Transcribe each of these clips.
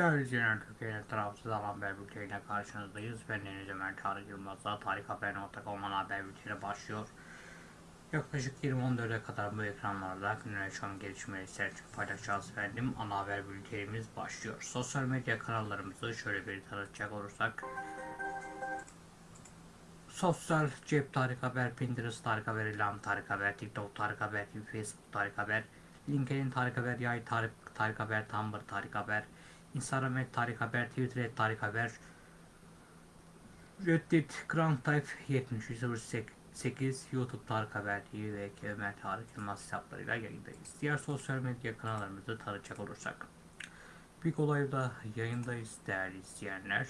Değerli izleyenler, Türkiye'nin tarafsız alan haber bülteniyle karşınızdayız. Ben Deniz Ömer Tarık Yılmaz'la tarikhaber.com ana haber bülteni başlıyor. Yaklaşık 20-14'e kadar bu ekranlarda günün yaşam gelişmeleri serçe paylaşacağız efendim. Ana haber bültenimiz başlıyor. Sosyal medya kanallarımızı şöyle bir tanıtacak olursak. Sosyal cep Tarık Haber, Pinterest Tarık Haber, İlham Tarık Haber, TikTok Tarık Haber, Facebook Tarık Haber, LinkedIn Tarık Haber, Yay Tarık, Tarık Haber, Tumblr Tarık Haber, Instagram et Tarık Haber, Twitter et Tarık Haber, Reddit Grand Type 7308, YouTube Tarık Haber TV ve Ömer Tarık Yılmaz hesaplarıyla yayındayız. Diğer sosyal medya kanallarımızı tanıtacak olursak. Big Olay'da yayındayız değerli izleyenler.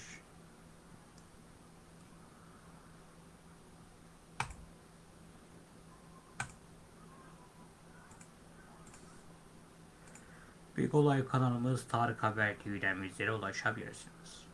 Big Olay kanalımız Tarık Haber TV'den bizlere ulaşabilirsiniz.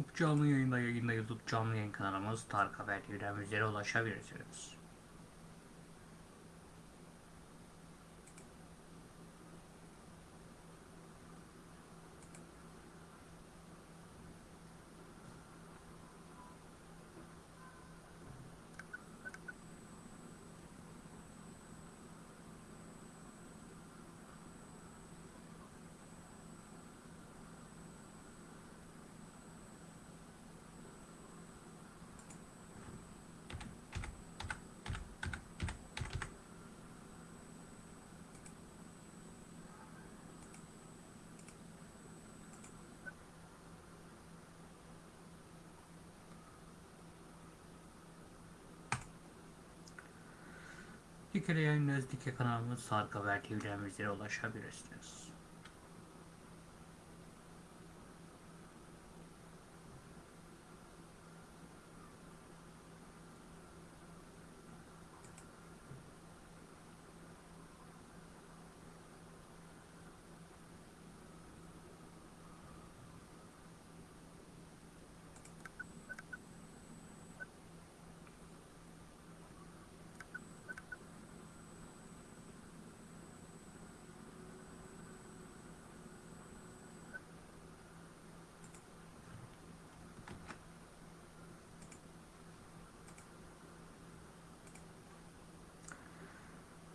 Bu canlı yayında yayında YouTube canlı yayın kanalımız Tarık Haber TV'den bizlere ulaşabilirsiniz. Dikele yayınlarız. Dike kanalımız Tarık Haber TV'den bizlere ulaşabilirsiniz.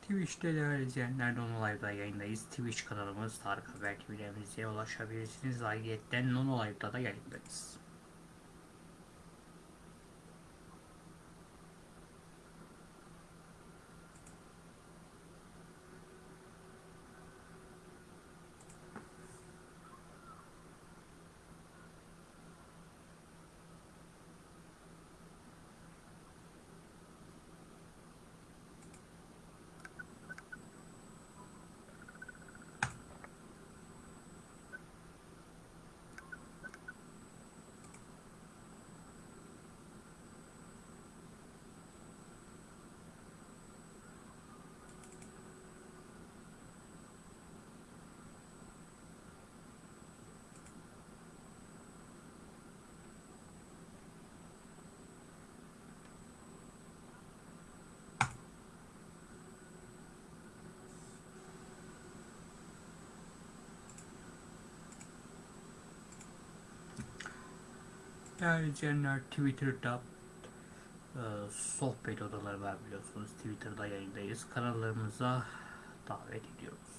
Twitch'te değerli izleyenler Nono Live'da yayındayız. Twitch kanalımız Tarık Haber bizlere ulaşabilirsiniz. Ayrıca Nono Live'da da yayındayız. Değerli izleyenler Twitter'da e, sohbet odaları var biliyorsunuz. Twitter'da yayındayız. Kanallarımıza davet ediyoruz.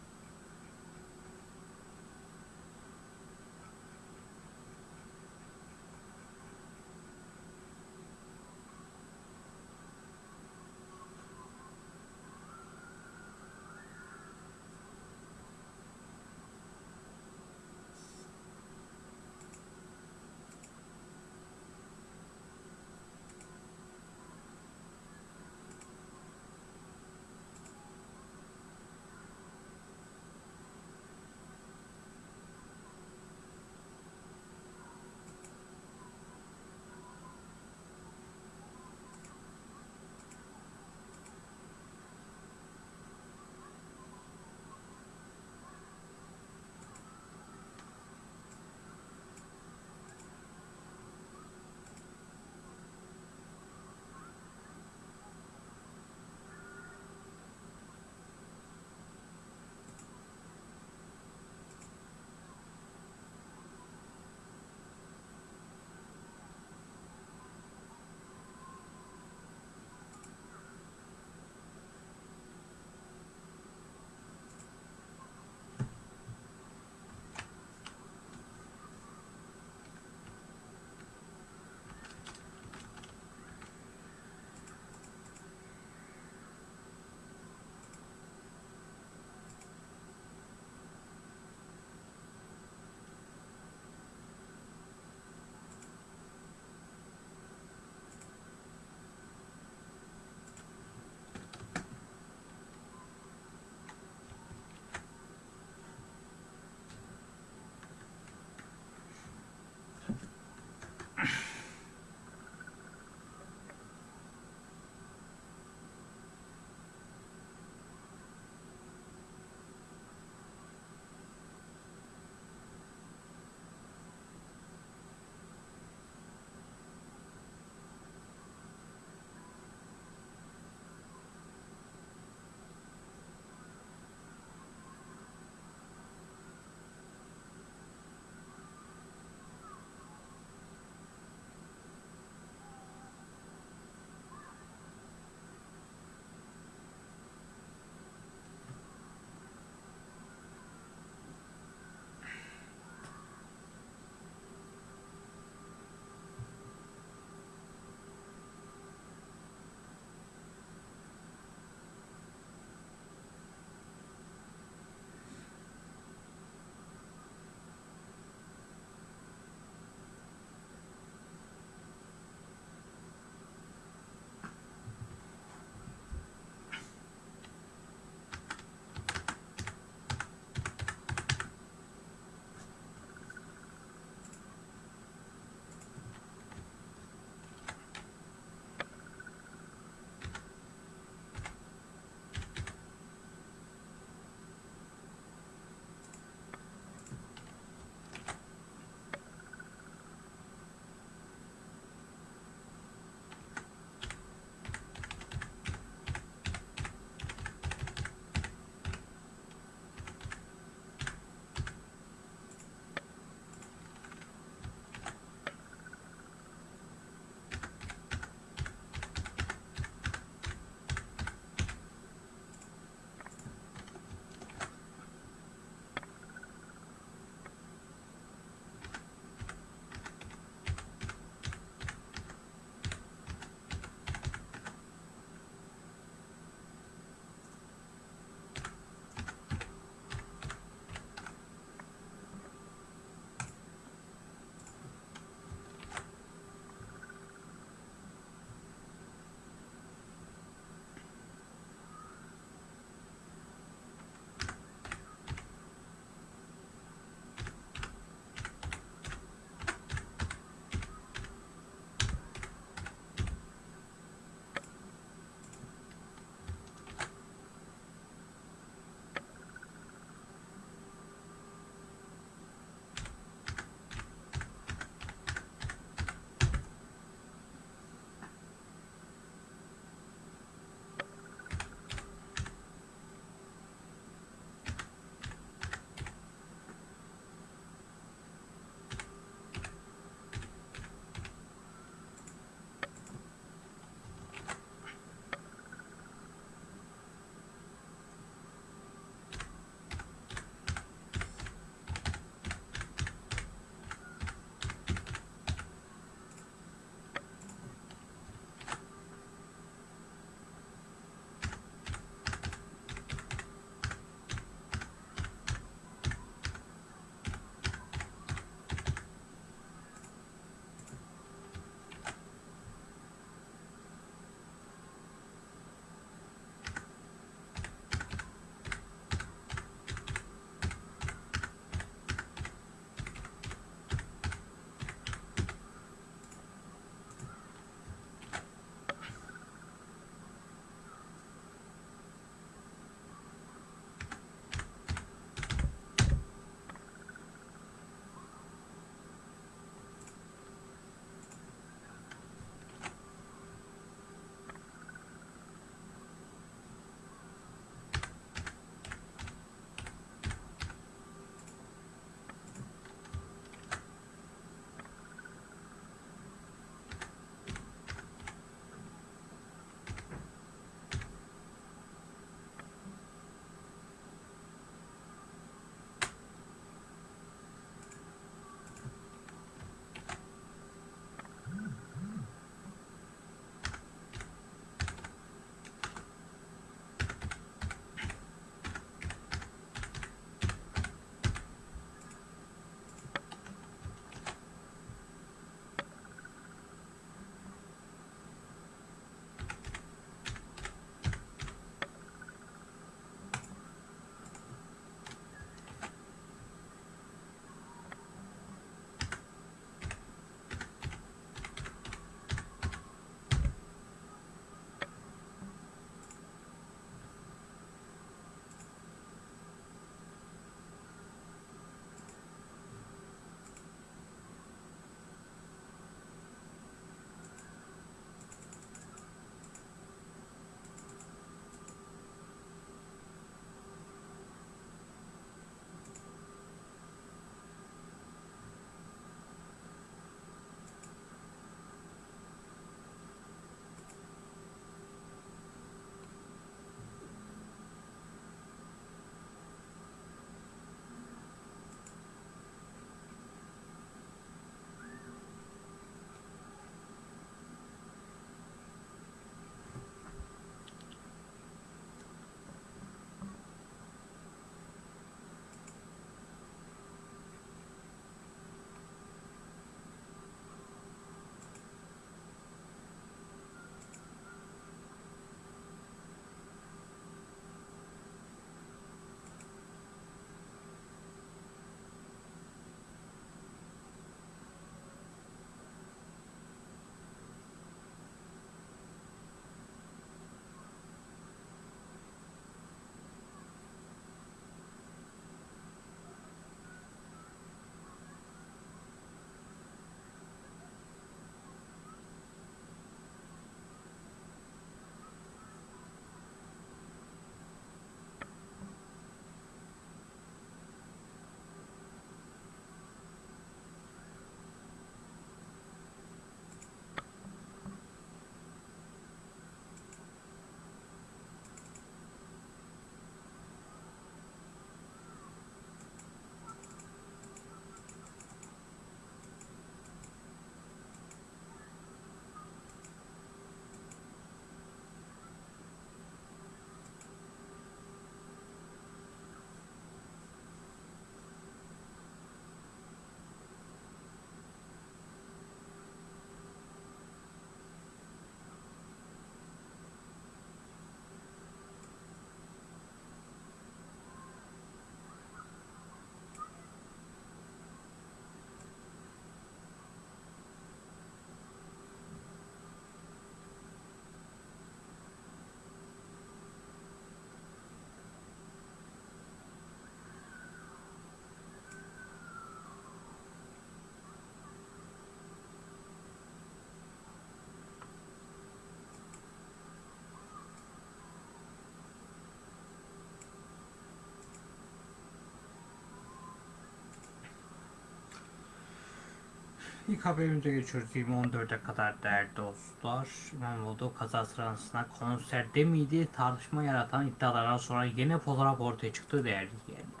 İlk haberimize geçiyoruz 2014'e kadar değerli dostlar. İmamoğlu kaza sırasında konserde miydi tartışma yaratan iddialardan sonra yeni fotoğraf ortaya çıktı değerli izleyenler.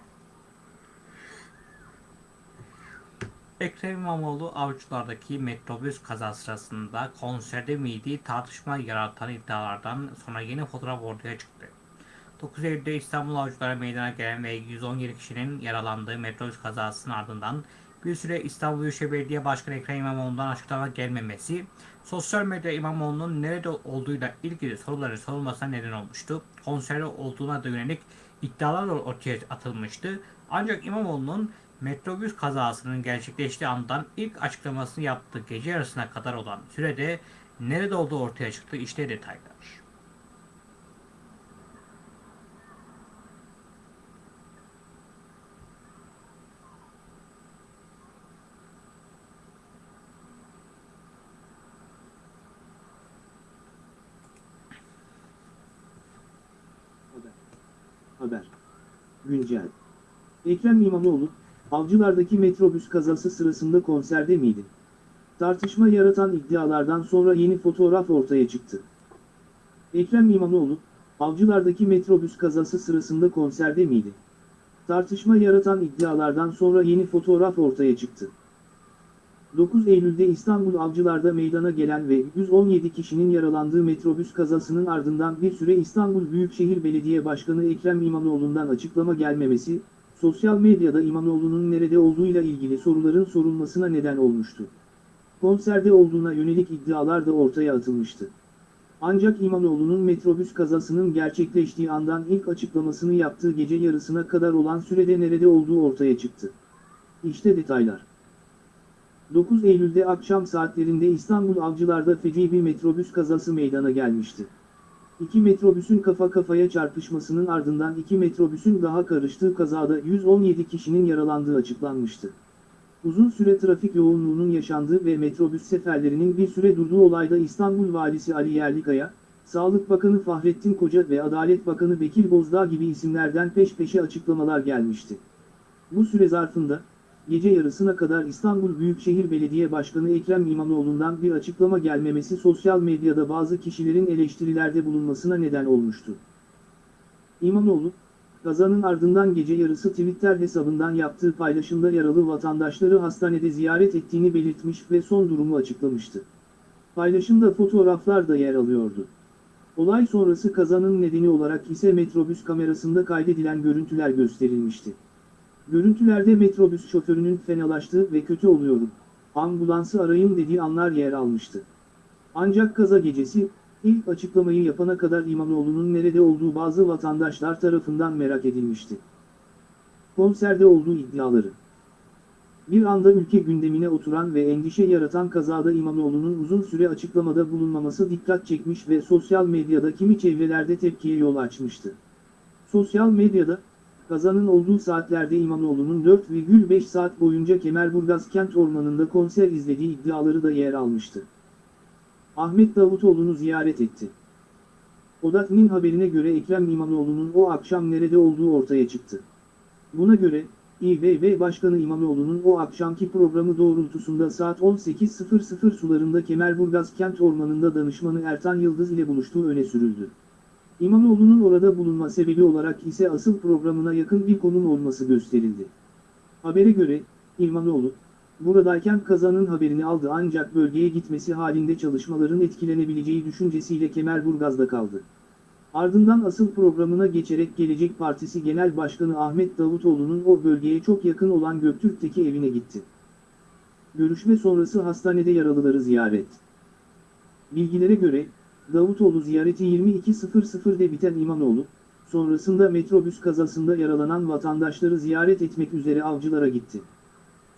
Ekrem İmamoğlu avcılardaki metrobüs kaza sırasında konserde miydi tartışma yaratan iddialardan sonra yeni fotoğraf ortaya çıktı. 9 Eylül'de İstanbul Avcıları meydana gelen ve 117 kişinin yaralandığı metrobüs kazasının ardından bir süre İstanbul Büyükşehir Belediye Başkanı Ekrem İmamoğlu'ndan açıklama gelmemesi, sosyal medya İmamoğlu'nun nerede olduğuyla ilgili soruların sorulmasına neden olmuştu. Konserde olduğuna da yönelik iddialar ortaya atılmıştı. Ancak İmamoğlu'nun metrobüs kazasının gerçekleştiği andan ilk açıklamasını yaptığı gece yarısına kadar olan sürede nerede olduğu ortaya çıktı. İşte detaylar. Haber. Güncel. Ekrem İmamoğlu, Avcılardaki metrobüs kazası sırasında konserde miydi? Tartışma yaratan iddialardan sonra yeni fotoğraf ortaya çıktı. Ekrem İmamoğlu, Avcılardaki metrobüs kazası sırasında konserde miydi? Tartışma yaratan iddialardan sonra yeni fotoğraf ortaya çıktı. 9 Eylül'de İstanbul Avcılar'da meydana gelen ve 117 kişinin yaralandığı metrobüs kazasının ardından bir süre İstanbul Büyükşehir Belediye Başkanı Ekrem İmamoğlu'ndan açıklama gelmemesi, sosyal medyada İmamoğlu'nun nerede olduğuyla ilgili soruların sorulmasına neden olmuştu. Konserde olduğuna yönelik iddialar da ortaya atılmıştı. Ancak İmamoğlu'nun metrobüs kazasının gerçekleştiği andan ilk açıklamasını yaptığı gece yarısına kadar olan sürede nerede olduğu ortaya çıktı. İşte detaylar. 9 Eylül'de akşam saatlerinde İstanbul Avcılar'da feci bir metrobüs kazası meydana gelmişti. İki metrobüsün kafa kafaya çarpışmasının ardından iki metrobüsün daha karıştığı kazada 117 kişinin yaralandığı açıklanmıştı. Uzun süre trafik yoğunluğunun yaşandığı ve metrobüs seferlerinin bir süre durduğu olayda İstanbul Valisi Ali Yerlikaya, Sağlık Bakanı Fahrettin Koca ve Adalet Bakanı Bekir Bozdağ gibi isimlerden peş peşe açıklamalar gelmişti. Bu süre zarfında, gece yarısına kadar İstanbul Büyükşehir Belediye Başkanı Ekrem İmamoğlu'ndan bir açıklama gelmemesi sosyal medyada bazı kişilerin eleştirilerde bulunmasına neden olmuştu. İmamoğlu, kazanın ardından gece yarısı Twitter hesabından yaptığı paylaşımda yaralı vatandaşları hastanede ziyaret ettiğini belirtmiş ve son durumu açıklamıştı. Paylaşımda fotoğraflar da yer alıyordu. Olay sonrası kazanın nedeni olarak ise metrobüs kamerasında kaydedilen görüntüler gösterilmişti. Görüntülerde metrobüs şoförünün fenalaştığı ve kötü oluyorum, ambulansı arayın dediği anlar yer almıştı. Ancak kaza gecesi, ilk açıklamayı yapana kadar İmamoğlu'nun nerede olduğu bazı vatandaşlar tarafından merak edilmişti. Konserde olduğu iddiaları. Bir anda ülke gündemine oturan ve endişe yaratan kazada İmamoğlu'nun uzun süre açıklamada bulunmaması dikkat çekmiş ve sosyal medyada kimi çevrelerde tepkiye yol açmıştı. Sosyal medyada, Kazanın olduğu saatlerde İmamoğlu'nun 4,5 saat boyunca Kemerburgaz kent ormanında konser izlediği iddiaları da yer almıştı. Ahmet Davutoğlu'nu ziyaret etti. Odak'ın haberine göre Ekrem İmamoğlu'nun o akşam nerede olduğu ortaya çıktı. Buna göre, İBB Başkanı İmamoğlu'nun o akşamki programı doğrultusunda saat 18.00 sularında Kemerburgaz kent ormanında danışmanı Ertan Yıldız ile buluştuğu öne sürüldü. İmamoğlu'nun orada bulunma sebebi olarak ise asıl programına yakın bir konum olması gösterildi. Habere göre, İmamoğlu, buradayken kazanın haberini aldı ancak bölgeye gitmesi halinde çalışmaların etkilenebileceği düşüncesiyle Kemerburgaz'da kaldı. Ardından asıl programına geçerek Gelecek Partisi Genel Başkanı Ahmet Davutoğlu'nun o bölgeye çok yakın olan Göktürk'teki evine gitti. Görüşme sonrası hastanede yaralıları ziyaret. Bilgilere göre, Davutoğlu ziyareti 22.00'de biten İmamoğlu, sonrasında metrobüs kazasında yaralanan vatandaşları ziyaret etmek üzere avcılara gitti.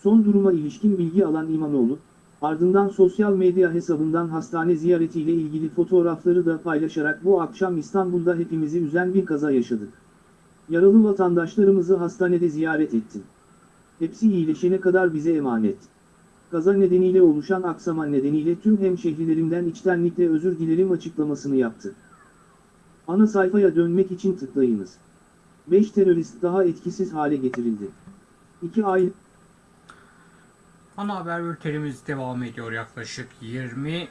Son duruma ilişkin bilgi alan İmamoğlu, ardından sosyal medya hesabından hastane ziyaretiyle ilgili fotoğrafları da paylaşarak bu akşam İstanbul'da hepimizi üzen bir kaza yaşadık. Yaralı vatandaşlarımızı hastanede ziyaret ettim. Hepsi iyileşene kadar bize emanet. Kaza nedeniyle oluşan aksama nedeniyle tüm hemşehrilerimden içtenlikle özür dilerim açıklamasını yaptı. Ana sayfaya dönmek için tıklayınız. 5 terörist daha etkisiz hale getirildi. 2 ay Ana haber bültenimiz devam ediyor yaklaşık 20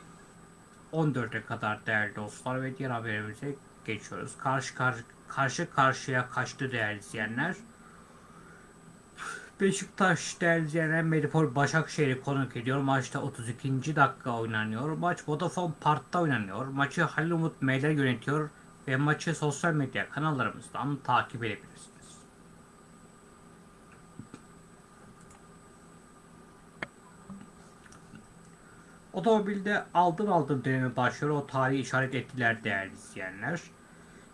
14'e kadar değerli dostlar ve diğer haberimize geçiyoruz. Karşı karşı, karşı karşıya kaçtı değerli izleyenler. Beşiktaş izleyenler Medipol Başakşehir'i konuk ediyor. Maçta 32. dakika oynanıyor. Maç Vodafone Park'ta oynanıyor. Maçı Halil Umut Meyler yönetiyor ve maçı sosyal medya kanallarımızdan takip edebilirsiniz. Otomobilde aldın aldın dönemi başlıyor. O tarihi işaret ettiler değerli izleyenler.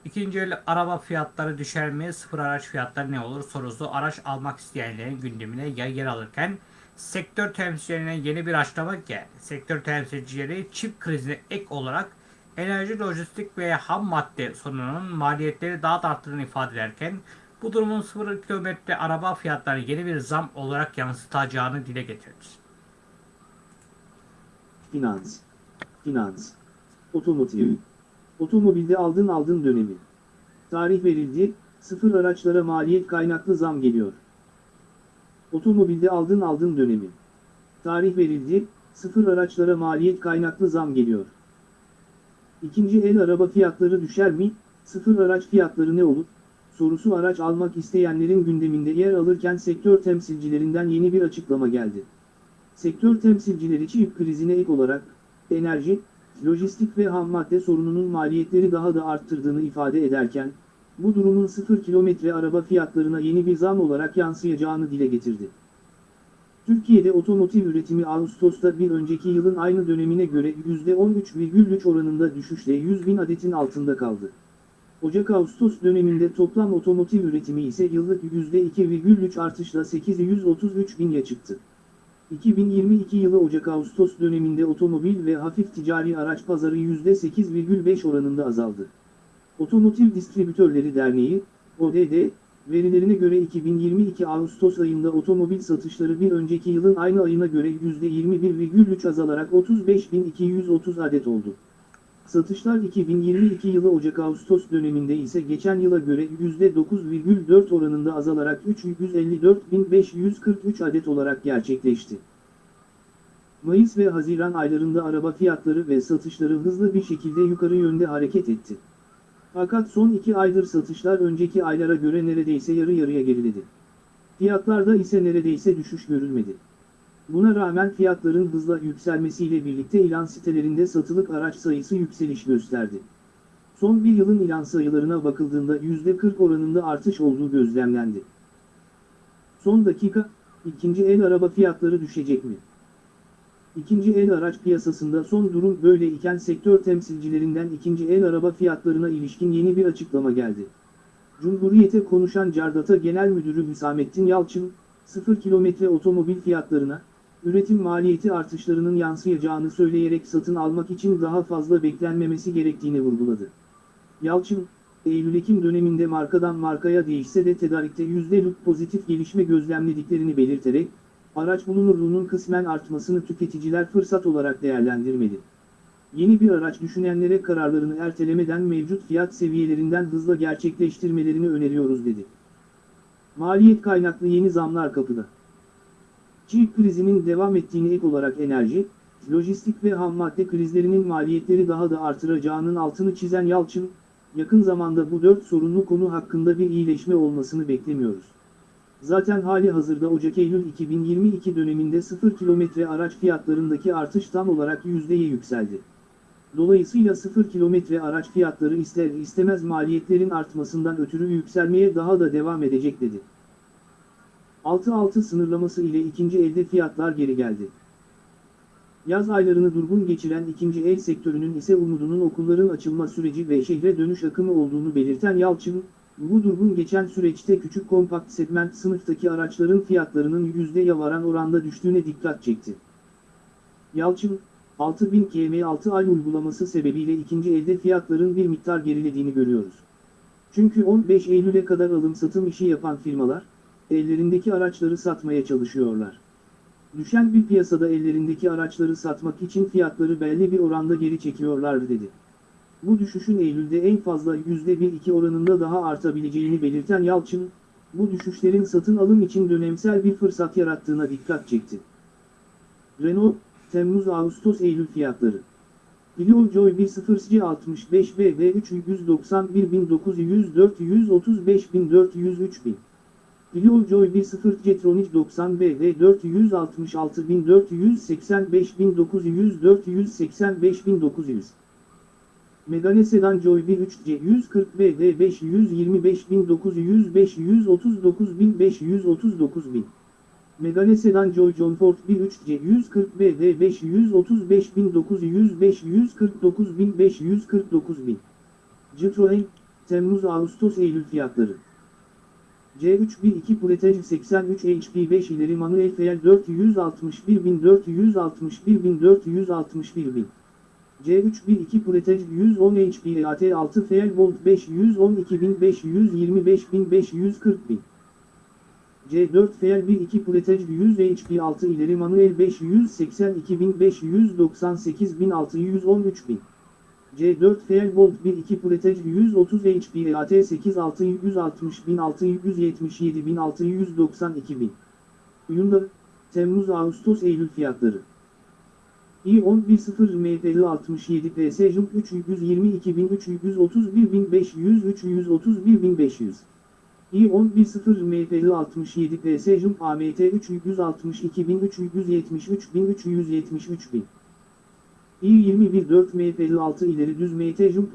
İkinci el araba fiyatları düşer mi? Sıfır araç fiyatları ne olur? Sorusu araç almak isteyenlerin gündemine yer alırken sektör temsilcilerine yeni bir açıklama geldi. Sektör temsilcileri çip krizine ek olarak enerji, lojistik ve ham madde sorununun maliyetleri daha da arttığını ifade ederken bu durumun sıfır kilometre araba fiyatlarına yeni bir zam olarak yansıtacağını dile getirdi. Finans. Finans. Otomotiv. Otomobilde aldın aldın dönemi. Tarih verildi, sıfır araçlara maliyet kaynaklı zam geliyor. Otomobilde aldın aldın dönemi. Tarih verildi, sıfır araçlara maliyet kaynaklı zam geliyor. İkinci el araba fiyatları düşer mi? Sıfır araç fiyatları ne olur? Sorusu araç almak isteyenlerin gündeminde yer alırken sektör temsilcilerinden yeni bir açıklama geldi. Sektör temsilcileri çip krizine ek olarak, enerji, lojistik ve ham madde sorununun maliyetleri daha da arttırdığını ifade ederken, bu durumun 0 kilometre araba fiyatlarına yeni bir zam olarak yansıyacağını dile getirdi. Türkiye'de otomotiv üretimi Ağustos'ta bir önceki yılın aynı dönemine göre %13,3 oranında düşüşle 100 bin adetin altında kaldı. Ocak-Ağustos döneminde toplam otomotiv üretimi ise yıllık %2,3 artışla 833 bine çıktı. 2022 yılı Ocak-Ağustos döneminde otomobil ve hafif ticari araç pazarı %8,5 oranında azaldı. Otomotiv Distribütörleri Derneği, ODD, verilerine göre 2022 Ağustos ayında otomobil satışları bir önceki yılın aynı ayına göre %21,3 azalarak 35.230 adet oldu. Satışlar 2022 yılı Ocak-Ağustos döneminde ise geçen yıla göre %9,4 oranında azalarak 354.543 adet olarak gerçekleşti. Mayıs ve Haziran aylarında araba fiyatları ve satışları hızlı bir şekilde yukarı yönde hareket etti. Fakat son iki aydır satışlar önceki aylara göre neredeyse yarı yarıya geriledi. Fiyatlarda ise neredeyse düşüş görülmedi. Buna rağmen fiyatların hızla yükselmesiyle birlikte ilan sitelerinde satılık araç sayısı yükseliş gösterdi. Son bir yılın ilan sayılarına bakıldığında %40 oranında artış olduğu gözlemlendi. Son dakika, ikinci el araba fiyatları düşecek mi? İkinci el araç piyasasında son durum böyle iken sektör temsilcilerinden ikinci el araba fiyatlarına ilişkin yeni bir açıklama geldi. Cumhuriyete konuşan Cardata Genel Müdürü Hüsamettin Yalçın, 0 kilometre otomobil fiyatlarına, üretim maliyeti artışlarının yansıyacağını söyleyerek satın almak için daha fazla beklenmemesi gerektiğini vurguladı. Yalçın, Eylül-Ekim döneminde markadan markaya değişse de tedarikte %'lık pozitif gelişme gözlemlediklerini belirterek, araç bulunurluğunun kısmen artmasını tüketiciler fırsat olarak değerlendirmeli. Yeni bir araç düşünenlere kararlarını ertelemeden mevcut fiyat seviyelerinden hızla gerçekleştirmelerini öneriyoruz dedi. Maliyet kaynaklı yeni zamlar kapıda. Çip krizinin devam ettiğini ek olarak enerji, lojistik ve ham madde krizlerinin maliyetleri daha da artıracağının altını çizen Yalçın, yakın zamanda bu dört sorunlu konu hakkında bir iyileşme olmasını beklemiyoruz. Zaten hali hazırda Ocak-Eylül 2022 döneminde 0 kilometre araç fiyatlarındaki artış tam olarak %'ye yükseldi. Dolayısıyla 0 kilometre araç fiyatları ister istemez maliyetlerin artmasından ötürü yükselmeye daha da devam edecek dedi. 6-6 sınırlaması ile ikinci elde fiyatlar geri geldi. Yaz aylarını durgun geçiren ikinci el sektörünün ise umudunun okulların açılma süreci ve şehre dönüş akımı olduğunu belirten Yalçın, bu durgun geçen süreçte küçük kompakt segment sınıftaki araçların fiyatlarının yüzdeye varan oranda düştüğüne dikkat çekti. Yalçın, 6000 km 6 ay uygulaması sebebiyle ikinci elde fiyatların bir miktar gerilediğini görüyoruz. Çünkü 15 Eylül'e kadar alım-satım işi yapan firmalar, ellerindeki araçları satmaya çalışıyorlar. Düşen bir piyasada ellerindeki araçları satmak için fiyatları belli bir oranda geri çekiyorlar dedi. Bu düşüşün Eylül'de en fazla %1-2 oranında daha artabileceğini belirten Yalçın, bu düşüşlerin satın alım için dönemsel bir fırsat yarattığına dikkat çekti. Renault, Temmuz Ağustos Eylül fiyatları. Clio Joy 1.0 65 BV 391.900 435.403 bin. Clio Joy 1.0 Jetronic 90 BV 466.485.900 485.900 Megane Sedan Joy 1.3 140 BV 525.900 539.539 bin. Megane Sedan Joy John Ford 1.3 140 BV 535.900 549.549 bin. Citroen, Temmuz Ağustos Eylül fiyatları. C312 Puretage 83 HP 5 ileri manuel FL 461.461.461 bin. C312 Puretage 110 HP EAT 6 FL Volt 512.525.540 bin. C4 FL 12 Puretage 100 HP 6 ileri manuel 582.598.613 bin. C4 Fairbolt 1.2 Pretec 130 HP AT 8 660 677 692 bin. Hyundai, Temmuz Ağustos Eylül fiyatları. i10 1.0 MDL 67 PS Jump 322 bin 331 bin 500 500. i10 1.0 MDL 67 PS Jump AMT 362 373 373 bin. İl-20-1-4 MF56 ileri düz MT Jum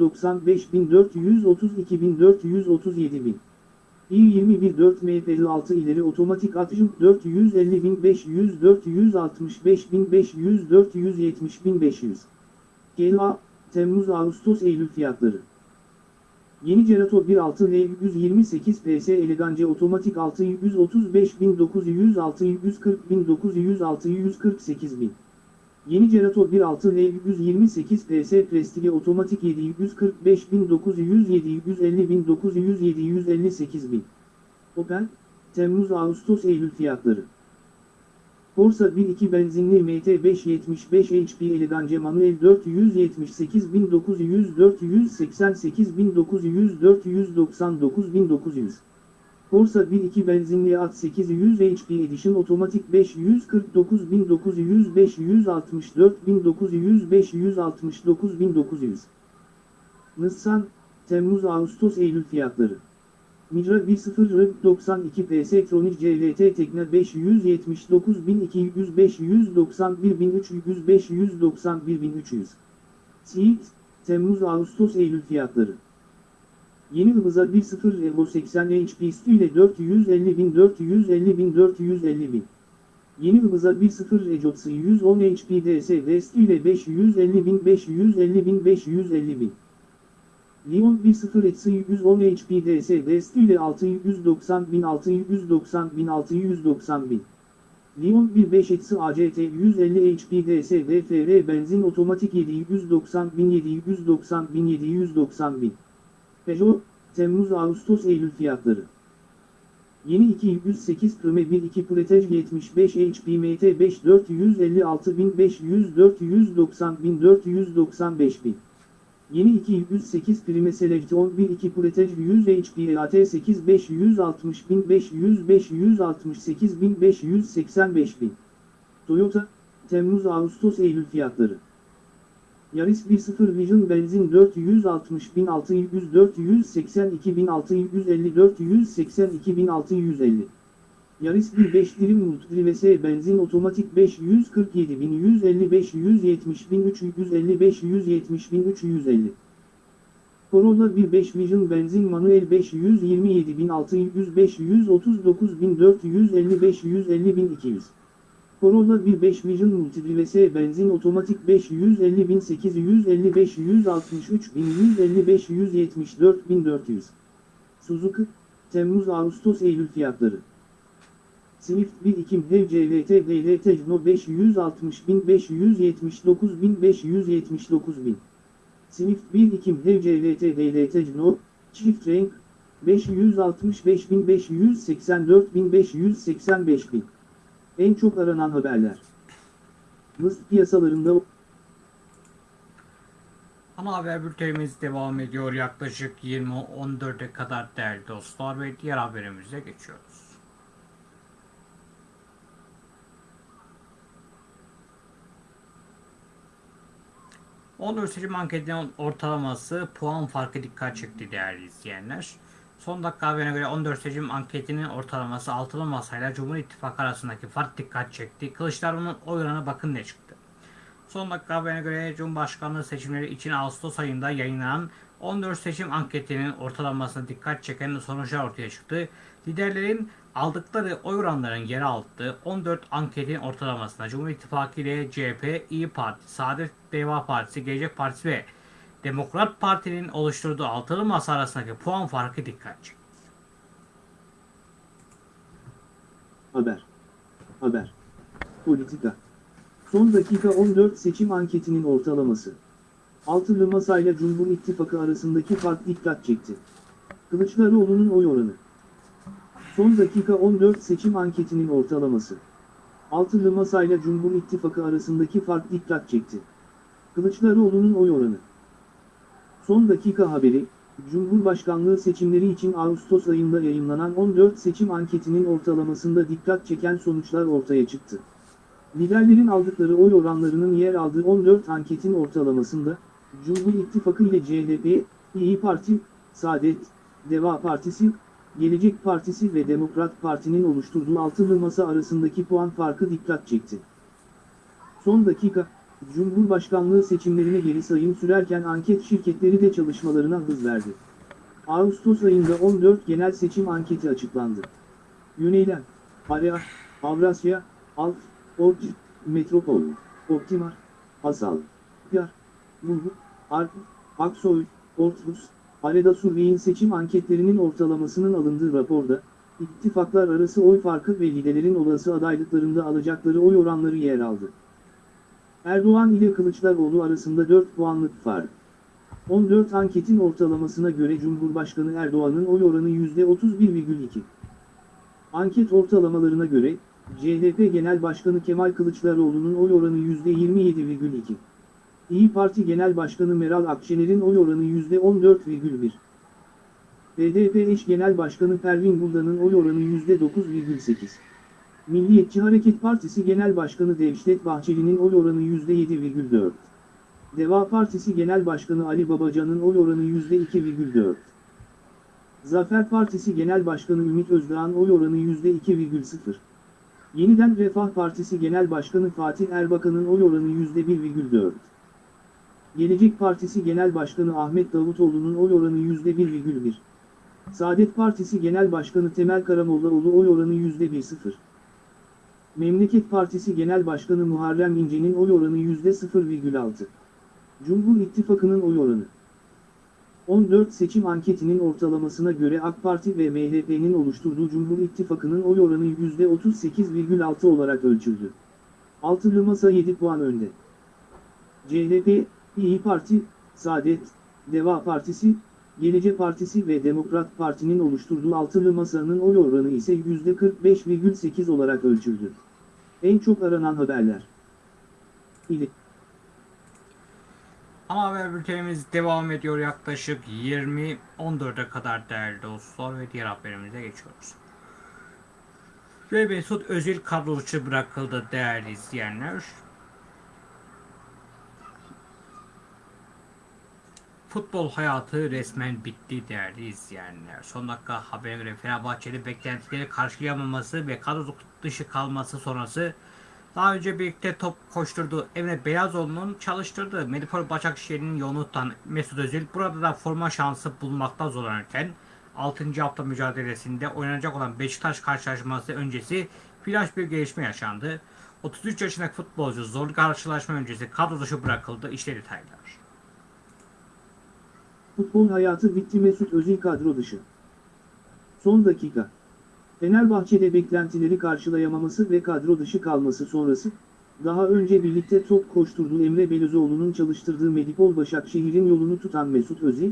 395.432.437.000 İl-21-4 MF56 ileri otomatik at Jum 450.500.465.500.470.500 GLA Temmuz-Ağustos-Eylül fiyatları. Yeni Cerato 1.6 L128 PS Elegance Otomatik 6 135.900 640.900 648.000 Yeni Cerato 1.6 L 128 PS Prestige otomatik 745.900 750.900 758.000 Opel, Temmuz Ağustos Eylül fiyatları. Corsa 1.2 benzinli MT575 HP Elegance manuel 478.900 488.900 499.900 Corsa 1.2 benzinli at 800 HP Edition otomatik 549.900 564.900 569.900 Nissan, Temmuz Ağustos Eylül fiyatları. Micra 1.0 92 PS Tronic CVT Tekne 579.200 591.300 591.300 Seat, Temmuz Ağustos Eylül fiyatları Yeni hıza 1.0 Evo 80 HP ile 450.000 450.000 450.000 Yeni hıza 1.0 Ejotsu 110 HP DS West ile 550.000 550.000 550.000 Leon 1.0 Etsi 110 HP DS West ile 690.000 690.000 690.000 Leon 1.5 Etsi ACT 150 HP DS VFR benzin otomatik 790.000 790.000 790.000 Peugeot, Temmuz Ağustos Eylül fiyatları. Yeni 208 Prime 1.2 Puretage 75 HP MT 5 456.500 490.000 495.000 Yeni 208 Prime Select 11 2 Puretage 100 HP EAT 8 560.500 568.585.000 Toyota, Temmuz Ağustos Eylül fiyatları Yaris 1.0 Vision benzin 460.600 482.650 482.650 Yaris 1.5 dilim Multipli vs benzin otomatik 547.150 570.350 570.350 Corolla 1.5 Vision benzin manuel 527.600 539.450 550.200 Corolla 1.5 Vision Multipli vs benzin otomatik 550.850 563.150 574.400 Suzuki, Temmuz Ağustos Eylül fiyatları. Swift 1 Ekim HEV CVT VLT Jno 560.000 579.000 579.000 Swift 1 Ekim HEV CVT VLT Jno, Çift renk, 565.000 584.000 585.000 en çok aranan haberler. Mısır piyasalarında... Ana haber bültenimiz devam ediyor yaklaşık 20-14'e kadar değerli dostlar ve diğer haberimize geçiyoruz. Onur seçim anketinin ortalaması puan farkı dikkat çekti değerli izleyenler. Son dakika haberine göre 14 seçim anketinin ortalaması altılı masayla Cumhur İttifakı arasındaki fark dikkat çekti. Kılıçdaroğlu'nun oy oranı bakın ne çıktı. Son dakika haberine göre Cumhurbaşkanlığı seçimleri için Ağustos ayında yayınlanan 14 seçim anketinin ortalamasına dikkat çeken sonuçlar ortaya çıktı. Liderlerin aldıkları oy oranlarının yer aldığı 14 anketin ortalamasında Cumhur İttifakı ile CHP, İyi Parti, Saadet Deva Partisi, Gelecek Partisi ve Demokrat Parti'nin oluşturduğu altılı masa arasındaki puan farkı dikkat çekti. Haber. Haber. Politika. Son dakika 14 seçim anketinin ortalaması. Altılı masayla Cumhur İttifakı arasındaki fark dikkat çekti. Kılıçdaroğlu'nun oy oranı. Son dakika 14 seçim anketinin ortalaması. Altılı masayla Cumhur İttifakı arasındaki fark dikkat çekti. Kılıçdaroğlu'nun oy oranı. Son dakika haberi, Cumhurbaşkanlığı seçimleri için Ağustos ayında yayınlanan 14 seçim anketinin ortalamasında dikkat çeken sonuçlar ortaya çıktı. Liderlerin aldıkları oy oranlarının yer aldığı 14 anketin ortalamasında, Cumhur İttifakı ile CHP, İyi Parti, Saadet, Deva Partisi, Gelecek Partisi ve Demokrat Parti'nin oluşturduğu altılı masa arasındaki puan farkı dikkat çekti. Son dakika, Cumhurbaşkanlığı seçimlerine geri sayım sürerken anket şirketleri de çalışmalarına hız verdi. Ağustos ayında 14 genel seçim anketi açıklandı. Yöneylem, Area, Avrasya, Alf, Ork, Metropol, Optimar, Asal, Yar, Bulgur, Arp, Aksoy, Ortrus, Areda Survey'in seçim anketlerinin ortalamasının alındığı raporda, ittifaklar arası oy farkı ve liderlerin olası adaylıklarında alacakları oy oranları yer aldı. Erdoğan ile Kılıçdaroğlu arasında 4 puanlık fark. 14 anketin ortalamasına göre Cumhurbaşkanı Erdoğan'ın oy oranı %31,2. Anket ortalamalarına göre, CHP Genel Başkanı Kemal Kılıçdaroğlu'nun oy oranı %27,2. İyi Parti Genel Başkanı Meral Akşener'in oy oranı %14,1. BDP eş Genel Başkanı Pervin Buldan'ın oy oranı %9,8. Milliyetçi Hareket Partisi Genel Başkanı Devşet Bahçeli'nin oy oranı %7,4. Deva Partisi Genel Başkanı Ali Babacan'ın oy oranı %2,4. Zafer Partisi Genel Başkanı Ümit Özdağ'ın oy oranı %2,0. Yeniden Refah Partisi Genel Başkanı Fatih Erbakan'ın oy oranı %1,4. Gelecek Partisi Genel Başkanı Ahmet Davutoğlu'nun oy oranı %1,1. Saadet Partisi Genel Başkanı Temel Karamollaoğlu oy oranı %1,0. Memleket Partisi Genel Başkanı Muharrem İnce'nin oy oranı %0,6. Cumhur İttifakı'nın oy oranı. 14 seçim anketinin ortalamasına göre AK Parti ve MHP'nin oluşturduğu Cumhur İttifakı'nın oy oranı %38,6 olarak ölçüldü. Altılı Masa 7 puan önde. CHP, İyi Parti, Saadet, Deva Partisi, Gelecek Partisi ve Demokrat Parti'nin oluşturduğu altılı masanın oy oranı ise %45,8 olarak ölçüldü. En çok aranan haberler. İli. Ama haber bültenimiz devam ediyor yaklaşık 20.14'e kadar değerli dostlar ve diğer haberimize geçiyoruz. Ve Mesut Özil kadro dışı bırakıldı değerli izleyenler. Futbol hayatı resmen bitti değerli izleyenler. Son dakika haberine göre Fenerbahçe'nin beklentileri karşılayamaması ve kadro dışı kalması sonrası daha önce birlikte top koşturduğu Emre Belazoğlu'nun çalıştırdığı Medipol Başakşehir'in yolunu tutan Mesut Özil burada da forma şansı bulmakta zorlanırken 6. hafta mücadelesinde oynanacak olan Beşiktaş karşılaşması öncesi flash bir gelişme yaşandı. 33 yaşındaki futbolcu zorlu karşılaşma öncesi kadro dışı bırakıldı. İşte detaylar. Futbol hayatı bitti Mesut Özil kadro dışı. Son dakika. Fenerbahçe'de beklentileri karşılayamaması ve kadro dışı kalması sonrası, daha önce birlikte top koşturduğu Emre Belözoğlu'nun çalıştırdığı Medipol Başakşehir'in yolunu tutan Mesut Özil,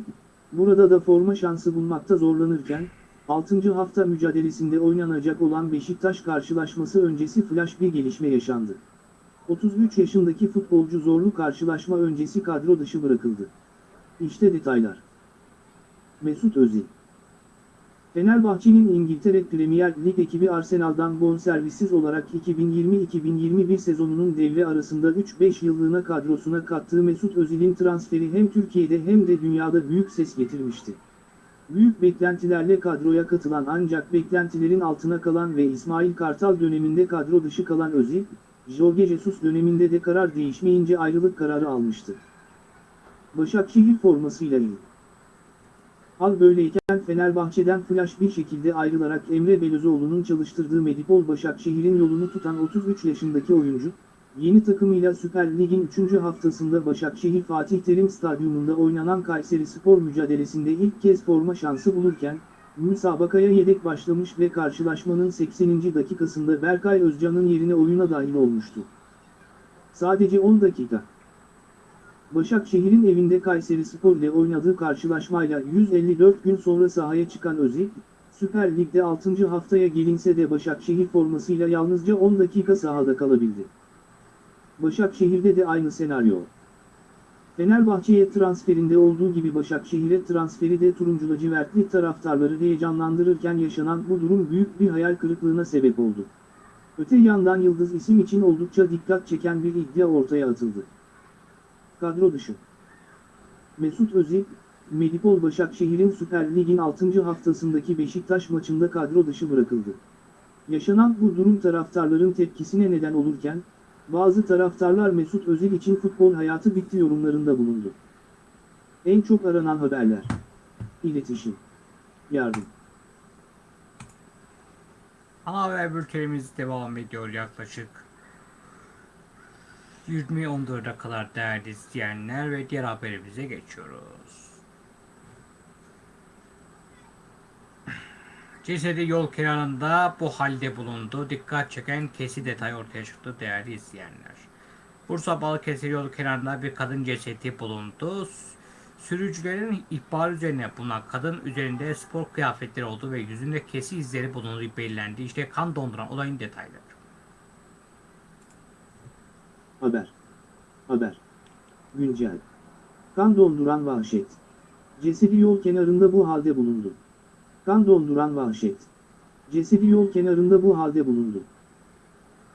burada da forma şansı bulmakta zorlanırken, 6. hafta mücadelesinde oynanacak olan Beşiktaş karşılaşması öncesi flash bir gelişme yaşandı. 33 yaşındaki futbolcu zorlu karşılaşma öncesi kadro dışı bırakıldı. İşte detaylar. Mesut Özil Fenerbahçe'nin İngiltere Premier Lig ekibi Arsenal'dan bonservissiz olarak 2020-2021 sezonunun devre arasında 3-5 yıllığına kadrosuna kattığı Mesut Özil'in transferi hem Türkiye'de hem de dünyada büyük ses getirmişti. Büyük beklentilerle kadroya katılan ancak beklentilerin altına kalan ve İsmail Kartal döneminde kadro dışı kalan Özil, Jorge Jesus döneminde de karar değişmeyince ayrılık kararı almıştı. Başakşehir formasıyla il. Hal böyleyken Fenerbahçe'den flash bir şekilde ayrılarak Emre Belözoğlu'nun çalıştırdığı Medipol Başakşehir'in yolunu tutan 33 yaşındaki oyuncu, yeni takımıyla Süper Lig'in 3. haftasında Başakşehir Fatih Terim Stadyumunda oynanan Kayseri Spor mücadelesinde ilk kez forma şansı bulurken, müsabakaya yedek başlamış ve karşılaşmanın 80. dakikasında Berkay Özcan'ın yerine oyuna dahil olmuştu. Sadece 10 dakika. Başakşehir'in evinde Kayseri Spor ile oynadığı karşılaşmayla 154 gün sonra sahaya çıkan Özil, Süper Lig'de 6. haftaya gelinse de Başakşehir formasıyla yalnızca 10 dakika sahada kalabildi. Başakşehir'de de aynı senaryo. Fenerbahçe'ye transferinde olduğu gibi Başakşehir'e transferi de turuncu lacivertli taraftarları heyecanlandırırken yaşanan bu durum büyük bir hayal kırıklığına sebep oldu. Öte yandan Yıldız isim için oldukça dikkat çeken bir iddia ortaya atıldı. Kadro dışı. Mesut Özil, Medipol Başakşehir'in Süper Lig'in 6. haftasındaki Beşiktaş maçında kadro dışı bırakıldı. Yaşanan bu durum taraftarların tepkisine neden olurken, bazı taraftarlar Mesut Özil için futbol hayatı bitti yorumlarında bulundu. En çok aranan haberler. İletişim. Yardım. Ana haber bültenimiz devam ediyor yaklaşık 20-14'e kadar değerli izleyenler ve diğer haberimize geçiyoruz. Cesedi yol kenarında bu halde bulundu. Dikkat çeken kesi detay ortaya çıktı değerli izleyenler. Bursa Balıkesir yolu kenarında bir kadın cesedi bulundu. Sürücülerin ihbarı üzerine bulunan kadın üzerinde spor kıyafetleri olduğu ve yüzünde kesi izleri bulunduğu belirlendi. İşte kan donduran olayın detayları. Haber. Haber. Güncel. Kan donduran vahşet. Cesedi yol kenarında bu halde bulundu. Kan donduran vahşet. Cesedi yol kenarında bu halde bulundu.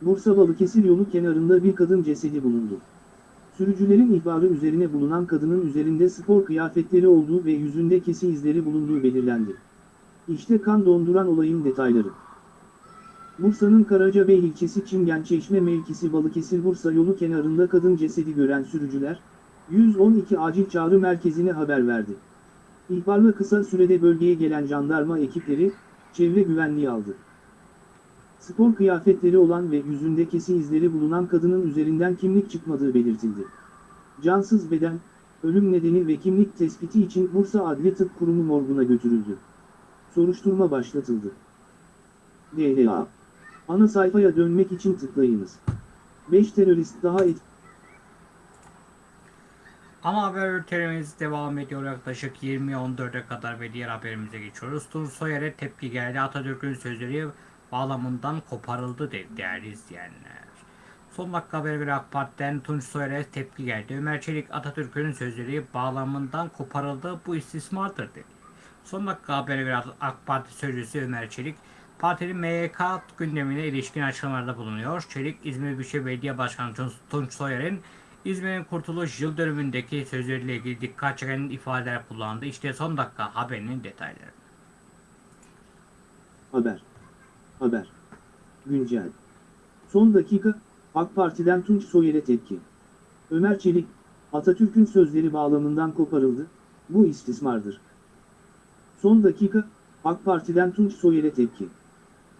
Bursa Balıkesir yolu kenarında bir kadın cesedi bulundu. Sürücülerin ihbarı üzerine bulunan kadının üzerinde spor kıyafetleri olduğu ve yüzünde kesi izleri bulunduğu belirlendi. İşte kan donduran olayın detayları. Bursa'nın Karacabey ilçesi Çingençeşme mevkisi Balıkesir Bursa yolu kenarında kadın cesedi gören sürücüler, 112 acil çağrı merkezine haber verdi. İhbarla kısa sürede bölgeye gelen jandarma ekipleri, çevre güvenliği aldı. Spor kıyafetleri olan ve yüzünde kesi izleri bulunan kadının üzerinden kimlik çıkmadığı belirtildi. Cansız beden, ölüm nedeni ve kimlik tespiti için Bursa Adli Tıp Kurumu morguna götürüldü. Soruşturma başlatıldı. DLA Ana sayfaya dönmek için tıklayınız. 5 terörist daha et Ama haber bültenimiz devam ediyor yaklaşık 20-14'e kadar ve diğer haberimize geçiyoruz. Tunç Soyer'e tepki geldi. Atatürk'ün sözleri bağlamından koparıldı dedi değerli izleyenler. Son dakika haberi göre AK Parti'den Tunç Soyer'e tepki geldi. Ömer Çelik Atatürk'ün sözleri bağlamından koparıldı. Bu istismardır dedi. Son dakika haberi göre AK Parti sözcüsü Ömer Çelik partinin MYK gündemine ilişkin açıklamalarda bulunuyor. Çelik İzmir Büyükşehir Belediye Başkanı Tunç Soyer'in İzmir'in kurtuluş yıl dönümündeki sözleriyle ilgili dikkat çeken ifadeler kullandı. İşte son dakika haberinin detayları. Haber. Haber. Güncel. Son dakika, AK Parti'den Tunç Soyer'e tepki. Ömer Çelik, Atatürk'ün sözleri bağlamından koparıldı, bu istismardır. Son dakika, AK Parti'den Tunç Soyer'e tepki.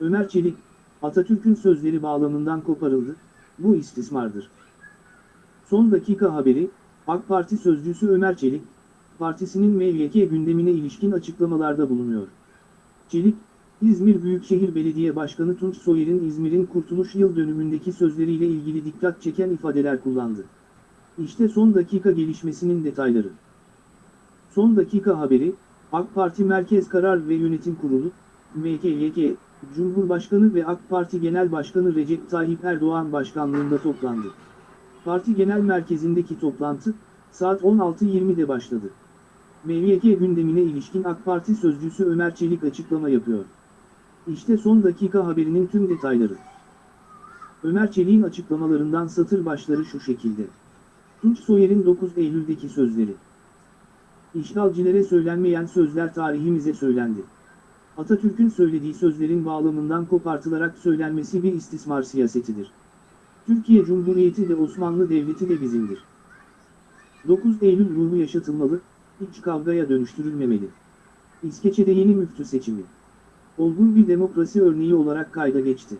Ömer Çelik, Atatürk'ün sözleri bağlamından koparıldı, bu istismardır. Son dakika haberi, AK Parti sözcüsü Ömer Çelik, partisinin MYK gündemine ilişkin açıklamalarda bulunuyor. Çelik, İzmir Büyükşehir Belediye Başkanı Tunç Soyer'in İzmir'in Kurtuluş Yıl dönümündeki sözleriyle ilgili dikkat çeken ifadeler kullandı. İşte son dakika gelişmesinin detayları. Son dakika haberi, AK Parti Merkez Karar ve Yönetim Kurulu, MKYK, Cumhurbaşkanı ve AK Parti Genel Başkanı Recep Tayyip Erdoğan başkanlığında toplandı. Parti Genel Merkezi'ndeki toplantı, saat 16.20'de başladı. MYK gündemine ilişkin AK Parti sözcüsü Ömer Çelik açıklama yapıyor. İşte son dakika haberinin tüm detayları. Ömer Çelik'in açıklamalarından satır başları şu şekilde. Tunç Soyer'in 9 Eylül'deki sözleri. İşgalcilere söylenmeyen sözler tarihimize söylendi. Atatürk'ün söylediği sözlerin bağlamından kopartılarak söylenmesi bir istismar siyasetidir. Türkiye Cumhuriyeti de Osmanlı Devleti de bizimdir. 9 Eylül ruhu yaşatılmalı, iç kavgaya dönüştürülmemeli. İskeçe'de yeni müftü seçimi. Olgun bir demokrasi örneği olarak kayda geçti.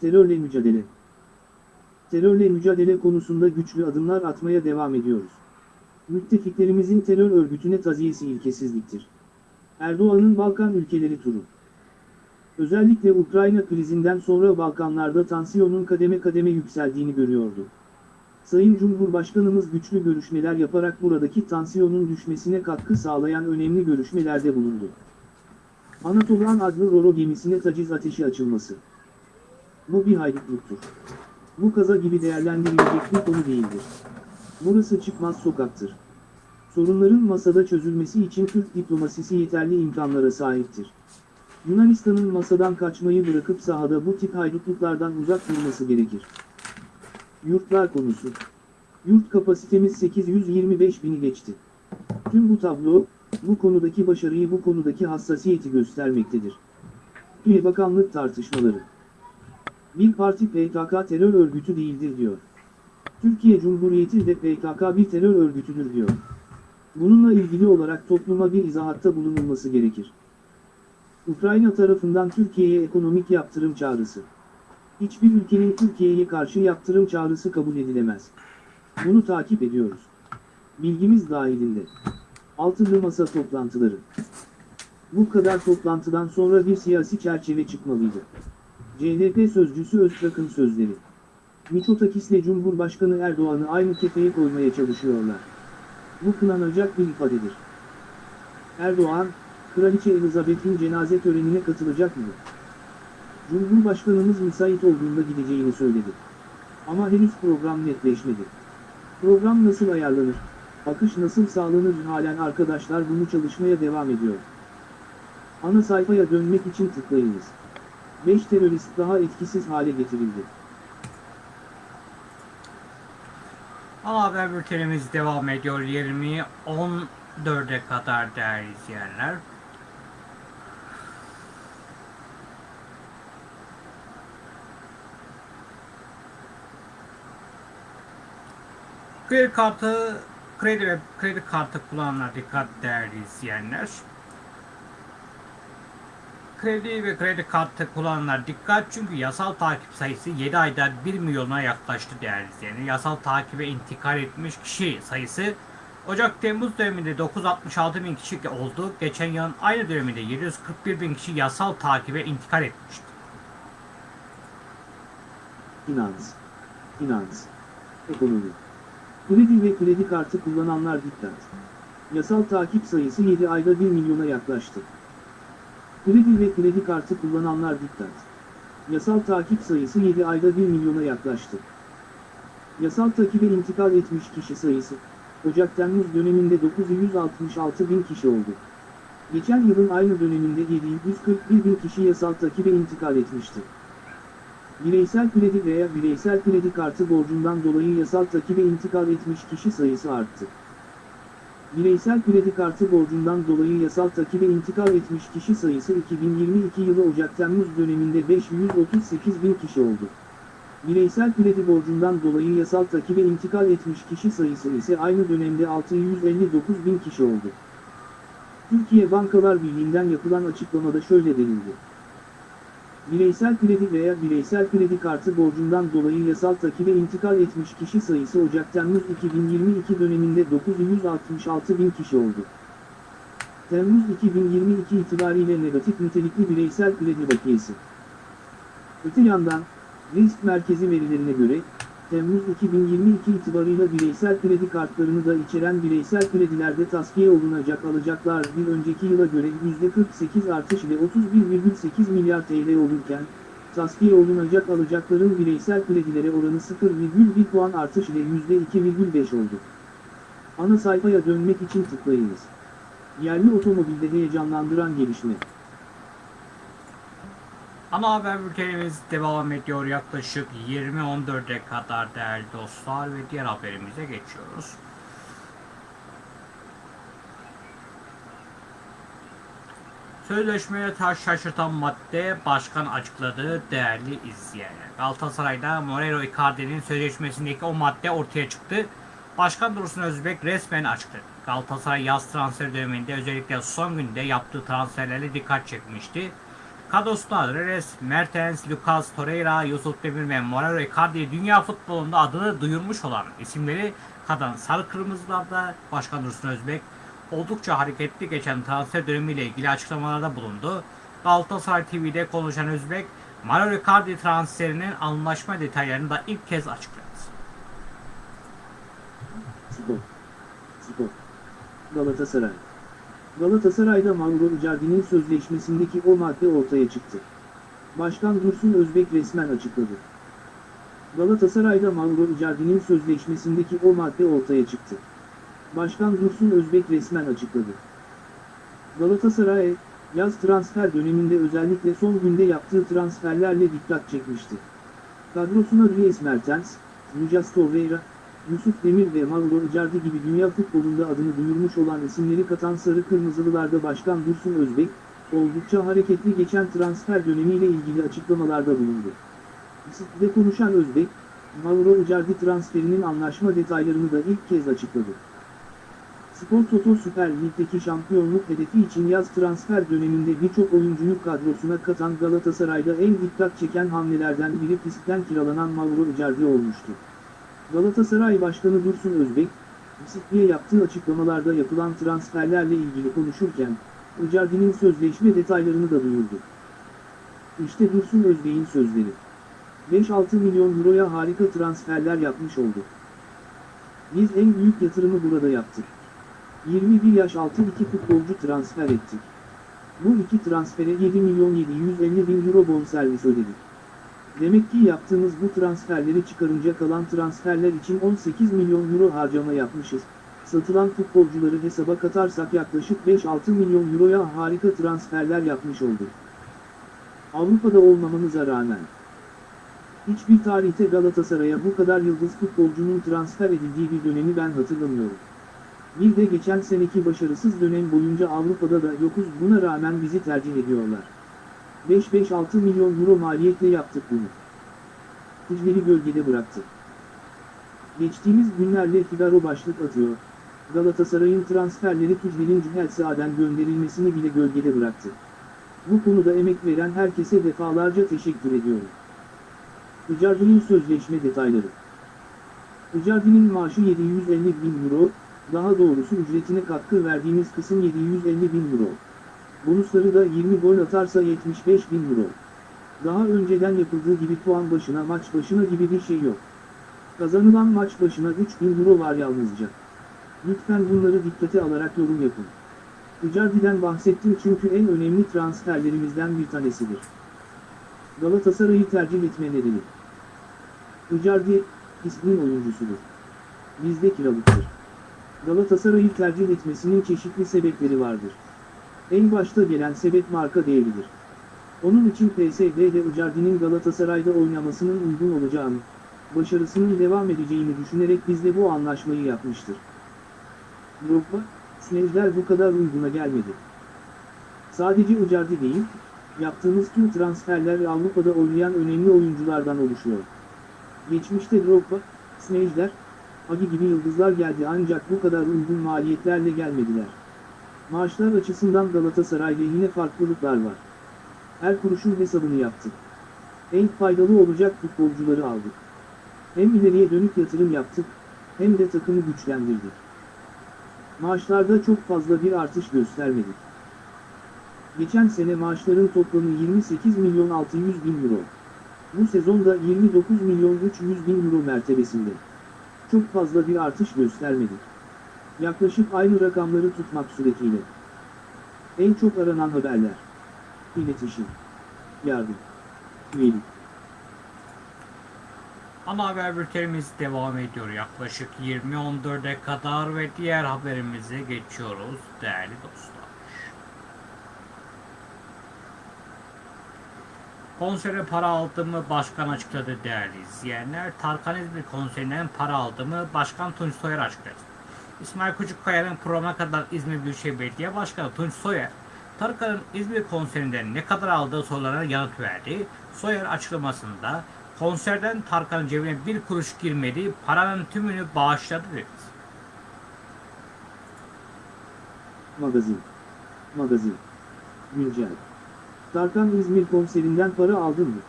Terörle mücadele. Terörle mücadele konusunda güçlü adımlar atmaya devam ediyoruz. Müttefiklerimizin terör örgütüne taziyesi ilkesizliktir. Erdoğan'ın Balkan ülkeleri turu. Özellikle Ukrayna krizinden sonra Balkanlarda tansiyonun kademe kademe yükseldiğini görüyordu. Sayın Cumhurbaşkanımız güçlü görüşmeler yaparak buradaki tansiyonun düşmesine katkı sağlayan önemli görüşmelerde bulundu. Anatolan adlı Roro gemisine taciz ateşi açılması. Bu bir haydutluktur. Bu kaza gibi değerlendirilecek bir konu değildir. Burası çıkmaz sokaktır. Sorunların masada çözülmesi için Türk diplomasisi yeterli imkanlara sahiptir. Yunanistan'ın masadan kaçmayı bırakıp sahada bu tip haydutluklardan uzak durması gerekir. Yurtlar konusu. Yurt kapasitemiz 825 bini geçti. Tüm bu tablo, bu konudaki başarıyı bu konudaki hassasiyeti göstermektedir. Üye Bakanlık tartışmaları. Bir parti PKK terör örgütü değildir diyor. Türkiye Cumhuriyeti de PKK bir terör örgütüdür diyor. Bununla ilgili olarak topluma bir izahatta bulunulması gerekir. Ukrayna tarafından Türkiye'ye ekonomik yaptırım çağrısı. Hiçbir ülkenin Türkiye'ye karşı yaptırım çağrısı kabul edilemez. Bunu takip ediyoruz. Bilgimiz dahilinde. Altılı masa toplantıları. Bu kadar toplantıdan sonra bir siyasi çerçeve çıkmalıydı. CHP sözcüsü Öztrak'ın sözleri. Mitsotakis'le Cumhurbaşkanı Erdoğan'ı aynı kefeye koymaya çalışıyorlar. Bu kınanacak bir ifadedir. Erdoğan, Kraliçe Elizabeth'in cenaze törenine katılacak mı? Cumhurbaşkanımız müsait olduğunda gideceğini söyledi. Ama henüz program netleşmedi. Program nasıl ayarlanır, akış nasıl sağlanır halen arkadaşlar bunu çalışmaya devam ediyor. Ana sayfaya dönmek için tıklayınız. 5 terörist daha etkisiz hale getirildi. Ana haber bültenimiz devam ediyor. 20 14'e kadar değerli izleyenler. Kredi kartı kredi ve kredi kartı kullananlar dikkat değerli izleyenler. Kredi ve kredi kartı kullananlar dikkat çünkü yasal takip sayısı 7 ayda 1 milyona yaklaştı değerli izleyenler. Yasal takibe intikal etmiş kişi sayısı Ocak-Temmuz döneminde 966 bin kişi oldu. Geçen yılın aynı döneminde 741 bin kişi yasal takibe intikal etmişti. Finans. Finans. Ekonomi. Kredi ve kredi kartı kullananlar dikkat. Yasal takip sayısı 7 ayda 1 milyona yaklaştı. Kredi ve kredi kartı kullananlar dikkat. Yasal takip sayısı 7 ayda 1 milyona yaklaştı. Yasal takibe intikal etmiş kişi sayısı, Ocak-Temmuz döneminde 966 bin kişi oldu. Geçen yılın aynı döneminde 741 bin kişi yasal takibe intikal etmişti. Bireysel kredi veya bireysel kredi kartı borcundan dolayı yasal takibe intikal etmiş kişi sayısı arttı. Bireysel kredi kartı borcundan dolayı yasal takibe intikal etmiş kişi sayısı 2022 yılı Ocak-Temmuz döneminde 538 bin kişi oldu. Bireysel kredi borcundan dolayı yasal takibe intikal etmiş kişi sayısı ise aynı dönemde 659 bin kişi oldu. Türkiye Bankalar Birliği'nden yapılan açıklamada şöyle denildi. Bireysel kredi veya bireysel kredi kartı borcundan dolayı yasal takibe intikal etmiş kişi sayısı Ocak-Temmuz 2022 döneminde 966 bin kişi oldu. Temmuz 2022 itibariyle negatif nitelikli bireysel kredi bakiyesi. Öte yandan, Risk Merkezi verilerine göre, Temmuz 2022 itibarıyla bireysel kredi kartlarını da içeren bireysel kredilerde tasfiye olunacak alacaklar bir önceki yıla göre %48 artış ile 31,8 milyar TL olurken, tasfiye olunacak alacakların bireysel kredilere oranı 0,1 puan artış ile %2,5 oldu. Ana sayfaya dönmek için tıklayınız. Yerli otomobilde heyecanlandıran gelişme. Ana haber bültenimiz devam ediyor yaklaşık 20.14'e kadar değerli dostlar ve diğer haberimize geçiyoruz. Sözleşmeye taş şaşırtan madde başkan açıkladı değerli izleyenler. Galatasaray'da Moreira Icardi'nin sözleşmesindeki o madde ortaya çıktı. Başkan Dursun Özbek resmen açıkladı. Galatasaray yaz transfer döneminde özellikle son günde yaptığı transferlerle dikkat çekmişti. Kadrosunda Reres, Mertens, Lucas Torreira, Yusuf Demir ve Moreira Icardi dünya futbolunda adını duyurmuş olan isimleri kadan sarı kırmızılarda Başkan Dursun Özbek oldukça hareketli geçen transfer dönemiyle ilgili açıklamalarda bulundu. Galatasaray TV'de konuşan Özbek, Mario Icardi transferinin anlaşma detaylarını da ilk kez açıkladı. Galatasaray. Galatasaray'da Mauro Icardi'nin sözleşmesindeki o madde ortaya çıktı. Başkan Dursun Özbek resmen açıkladı. Galatasaray'da Mauro Icardi'nin sözleşmesindeki o madde ortaya çıktı. Başkan Dursun Özbek resmen açıkladı. Galatasaray, yaz transfer döneminde özellikle son günde yaptığı transferlerle dikkat çekmişti. Kadrosuna Dries Mertens, Lucas Torreira, Yusuf Demir ve Mauro Icardi gibi dünya futbolunda adını duyurmuş olan isimleri katan Sarı Kırmızılılarda Başkan Dursun Özbek, oldukça hareketli geçen transfer dönemiyle ilgili açıklamalarda bulundu. Bisiklitte konuşan Özbek, Mauro Icardi transferinin anlaşma detaylarını da ilk kez açıkladı. Spor Toto Süper Lig'deki şampiyonluk hedefi için yaz transfer döneminde birçok oyuncuyu kadrosuna katan Galatasaray'da en dikkat çeken hamlelerden biri pistten kiralanan Mauro Icardi olmuştu. Galatasaray Başkanı Dursun Özbek, Bisikli'ye yaptığı açıklamalarda yapılan transferlerle ilgili konuşurken, Icardi'nin sözleşme detaylarını da duyurdu. İşte Dursun Özbek'in sözleri. 5-6 milyon euroya harika transferler yapmış olduk. Biz en büyük yatırımı burada yaptık. 21 yaş altı iki futbolcu transfer ettik. Bu iki transfere 7 milyon 750 bin euro bonservis ödedik. Demek ki yaptığımız bu transferleri çıkarınca kalan transferler için 18 milyon euro harcama yapmışız. Satılan futbolcuları hesaba katarsak yaklaşık 5-6 milyon euroya harika transferler yapmış olduk. Avrupa'da olmamamıza rağmen. Hiçbir tarihte Galatasaray'a bu kadar yıldız futbolcunun transfer edildiği bir dönemi ben hatırlamıyorum. Bir de geçen seneki başarısız dönem boyunca Avrupa'da da yokuz buna rağmen bizi tercih ediyorlar. 5-5-6 milyon euro maliyetle yaptık bunu. Tücleri gölgede bıraktı. Geçtiğimiz günlerde Figaro başlık atıyor. Galatasaray'ın transferleri Tücler'in Cühelsaa'den gönderilmesini bile gölgede bıraktı. Bu konuda emek veren herkese defalarca teşekkür ediyorum. Icardi'nin sözleşme detayları. Icardi'nin maaşı 750 bin euro, daha doğrusu ücretine katkı verdiğimiz kısım 750 bin euro. Bonusları da 20 gol atarsa 75 bin euro. Daha önceden yapıldığı gibi puan başına maç başına gibi bir şey yok. Kazanılan maç başına 3 bin euro var yalnızca. Lütfen bunları dikkate alarak yorum yapın. Icardi'den bahsettim çünkü en önemli transferlerimizden bir tanesidir. Galatasaray'ı tercih etme nedeni. Icardi, ismin oyuncusudur. Bizde kiralıktır. Galatasaray'ı tercih etmesinin çeşitli sebepleri vardır. En başta gelen sebep marka değeridir. Onun için PSV'de Icardi'nin Galatasaray'da oynamasının uygun olacağını, başarısının devam edeceğini düşünerek bizde bu anlaşmayı yapmıştır. Drogba, Snezler bu kadar uyguna gelmedi. Sadece Icardi değil, yaptığımız tüm transferler Avrupa'da oynayan önemli oyunculardan oluşuyor. Geçmişte Drogba, Snezler, Agi gibi yıldızlar geldi ancak bu kadar uygun maliyetlerle gelmediler. Maaşlar açısından Galatasaray'da yine farklılıklar var. Her kuruşun hesabını yaptık. En faydalı olacak futbolcuları aldık. Hem ileriye dönük yatırım yaptık, hem de takımı güçlendirdik. Maaşlarda çok fazla bir artış göstermedik. Geçen sene maaşların toplamı 28 milyon 600 bin euro. Bu sezonda 29 milyon 300 bin euro mertebesinde. Çok fazla bir artış göstermedik. Yaklaşık aynı rakamları tutmak suretiyle. En çok aranan haberler. İletişim. Yardım. Üyelik. Ana haber bültenimiz devam ediyor yaklaşık 20.14'e kadar ve diğer haberimize geçiyoruz değerli dostlar. Konsere para aldığımı başkan açıkladı değerli izleyenler. Tarkan İzmir konserinden para aldığımı başkan Tunç Soyer açıkladı. İsmail Küçükkaya'nın programa kadar İzmir Büyükşehir Belediye Başkanı Tunç Soyer, Tarkan'ın İzmir konserinden ne kadar aldığı sorularına yanıt verdi. Soyer açıklamasında konserden Tarkan'ın cebine bir kuruş girmedi, paranın tümünü bağışladı dedi. Magazin. Magazin. Güncel. Tarkan İzmir konserinden para aldın mı?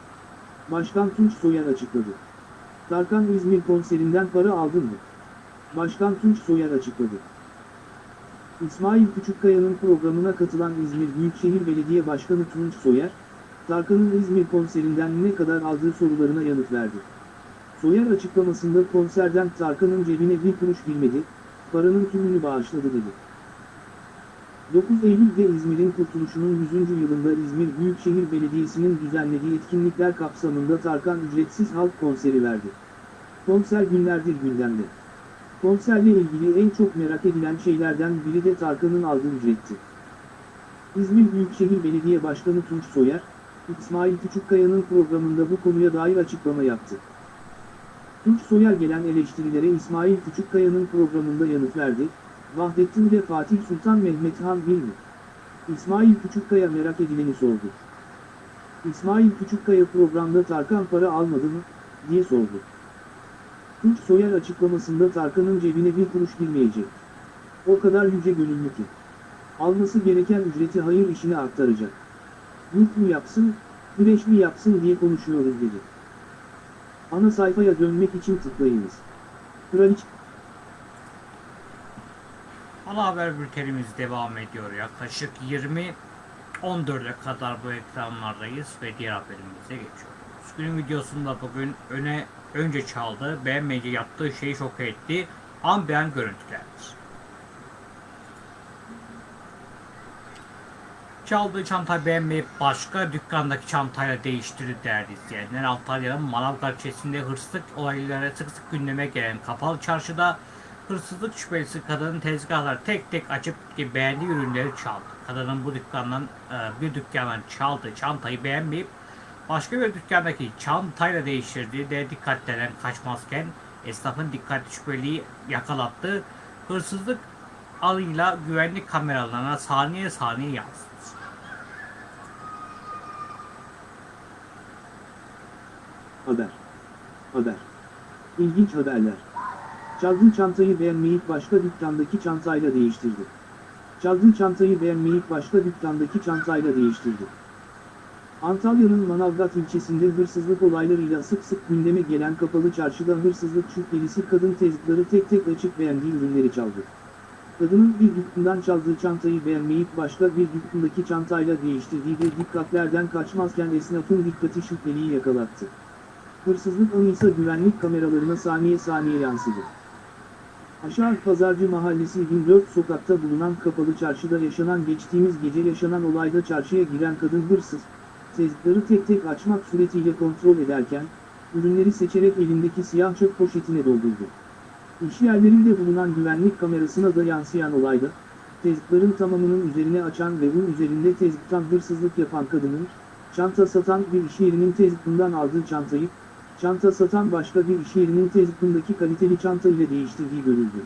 Başkan Tunç Soyer açıkladı. Tarkan İzmir konserinden para aldın mı? Başkan Tunç Soyer açıkladı. İsmail Küçükkaya'nın programına katılan İzmir Büyükşehir Belediye Başkanı Tunç Soyer, Tarkan'ın İzmir konserinden ne kadar aldığı sorularına yanıt verdi. Soyer açıklamasında konserden Tarkan'ın cebine bir kuruş girmedi, paranın tümünü bağışladı dedi. 9 Eylül'de İzmir'in kurtuluşunun 100. yılında İzmir Büyükşehir Belediyesi'nin düzenlediği etkinlikler kapsamında Tarkan ücretsiz halk konseri verdi. Konser günlerdir gündemde. Konserle ilgili en çok merak edilen şeylerden biri de Tarkan'ın aldığı ücretti. İzmir Büyükşehir Belediye Başkanı Tunç Soyer, İsmail Küçükkaya'nın programında bu konuya dair açıklama yaptı. Tunç Soyer gelen eleştirilere İsmail Küçükkaya'nın programında yanıt verdi, Vahdettin ile Fatih Sultan Mehmet Han bir mi? İsmail Küçükkaya merak edileni sordu. İsmail Küçükkaya programda Tarkan para almadı mı, diye sordu. Tunç Soyer açıklamasında Tarkan'ın cebine bir kuruş girmeyecek. O kadar yüce gönüllü ki. Alması gereken ücreti hayır işine aktaracak. Yurt mu yapsın, güreş mi yapsın diye konuşuyoruz dedi. Ana sayfaya dönmek için tıklayınız. Kraliçe Ana haber bültenimiz devam ediyor. Yaklaşık 20 14'e kadar bu ekranlardayız ve diğer haberimize geçiyoruz. Günün videosunda bugün öne önce çaldı, beğenmeyince yaptığı şeyi şok etti. An beğen görüntülerdir. Çaldığı çantayı beğenmeyip başka dükkandaki çantayla değiştirdi değerli izleyenler. Antalya'nın Manavgat ilçesinde hırsızlık olayları sık sık gündeme gelen kapalı çarşıda hırsızlık şüphelisi kadının tezgahları tek tek açıp beğendiği ürünleri çaldı. Kadının bu dükkandan e, bir dükkandan çaldığı çantayı beğenmeyip başka bir dükkandaki çantayla değiştirdiği de dikkatlenen kaçmazken esnafın dikkatli şüpheliyi yakalattı. Hırsızlık alıyla güvenlik kameralarına saniye saniye yansıdı. Haber. Haber. İlginç haberler. Çaldığı çantayı beğenmeyip başka dükkandaki çantayla değiştirdi. Çaldığı çantayı beğenmeyip başka dükkandaki çantayla değiştirdi. Antalya'nın Manavgat ilçesinde hırsızlık olaylarıyla sık sık gündeme gelen kapalı çarşıda hırsızlık şüphelisi kadın tezgahları tek tek açıp beğendiği ürünleri çaldı. Kadının bir dükkandan çaldığı çantayı beğenmeyip başka bir dükkandaki çantayla değiştirdiği de dikkatlerden kaçmazken esnafın dikkati şüpheliyi yakalattı. Hırsızlık anı ise güvenlik kameralarına saniye saniye yansıdı. Aşağı Pazarcı Mahallesi 24 sokakta bulunan kapalı çarşıda yaşanan geçtiğimiz gece yaşanan olayda çarşıya giren kadın hırsız, tezgahları tek tek açmak suretiyle kontrol ederken, ürünleri seçerek elindeki siyah çöp poşetine doldurdu. İş yerlerinde bulunan güvenlik kamerasına da yansıyan olayda, tezgahların tamamının üzerine açan ve bunun üzerinde tezgahtan hırsızlık yapan kadının, çanta satan bir iş yerinin tezgahından aldığı çantayı, çanta satan başka bir iş yerinin tezgahındaki kaliteli çanta ile değiştirdiği görüldü.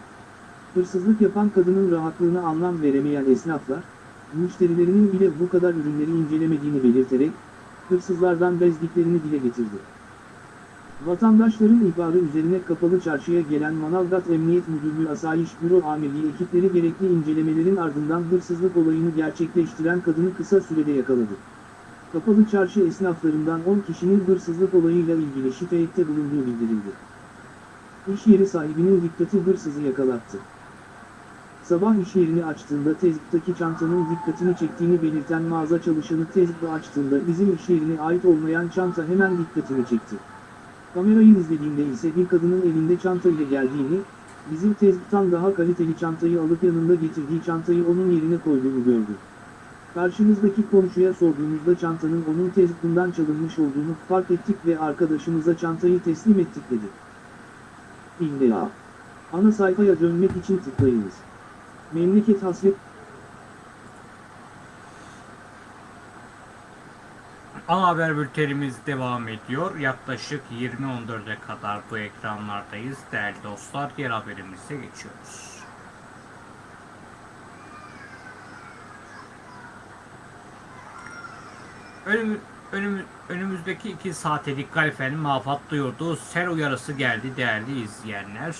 Hırsızlık yapan kadının rahatlığına anlam veremeyen esnaflar, müşterilerinin bile bu kadar ürünleri incelemediğini belirterek, hırsızlardan bezdiklerini dile getirdi. Vatandaşların ihbarı üzerine kapalı çarşıya gelen Manavgat Emniyet Müdürlüğü Asayiş Büro Amirliği ekipleri gerekli incelemelerin ardından hırsızlık olayını gerçekleştiren kadını kısa sürede yakaladı. Kapalı çarşı esnaflarından 10 kişinin hırsızlık olayıyla ilgili şikayette bulunduğu bildirildi. İş yeri sahibinin dikkati hırsızı yakalattı. Sabah iş yerini açtığında tezgahtaki çantanın dikkatini çektiğini belirten mağaza çalışanı tezgahı açtığında bizim iş yerine ait olmayan çanta hemen dikkatini çekti. Kamerayı izlediğinde ise bir kadının elinde çanta ile geldiğini, bizim tezgahtan daha kaliteli çantayı alıp yanında getirdiği çantayı onun yerine koyduğunu gördü. Karşımızdaki komşuya sorduğumuzda çantanın onun tezgahından çalınmış olduğunu fark ettik ve arkadaşımıza çantayı teslim ettik dedi. İğne ya. Ana sayfaya dönmek için tıklayınız. Memleket hasret Ana haber bültenimiz devam ediyor. Yaklaşık 20.14'e kadar bu ekranlardayız. Değerli dostlar, diğer haberimize geçiyoruz. Önüm, önüm, önümüzdeki iki saate dikkat efendim mafat duyurdu. Sel uyarısı geldi değerli izleyenler.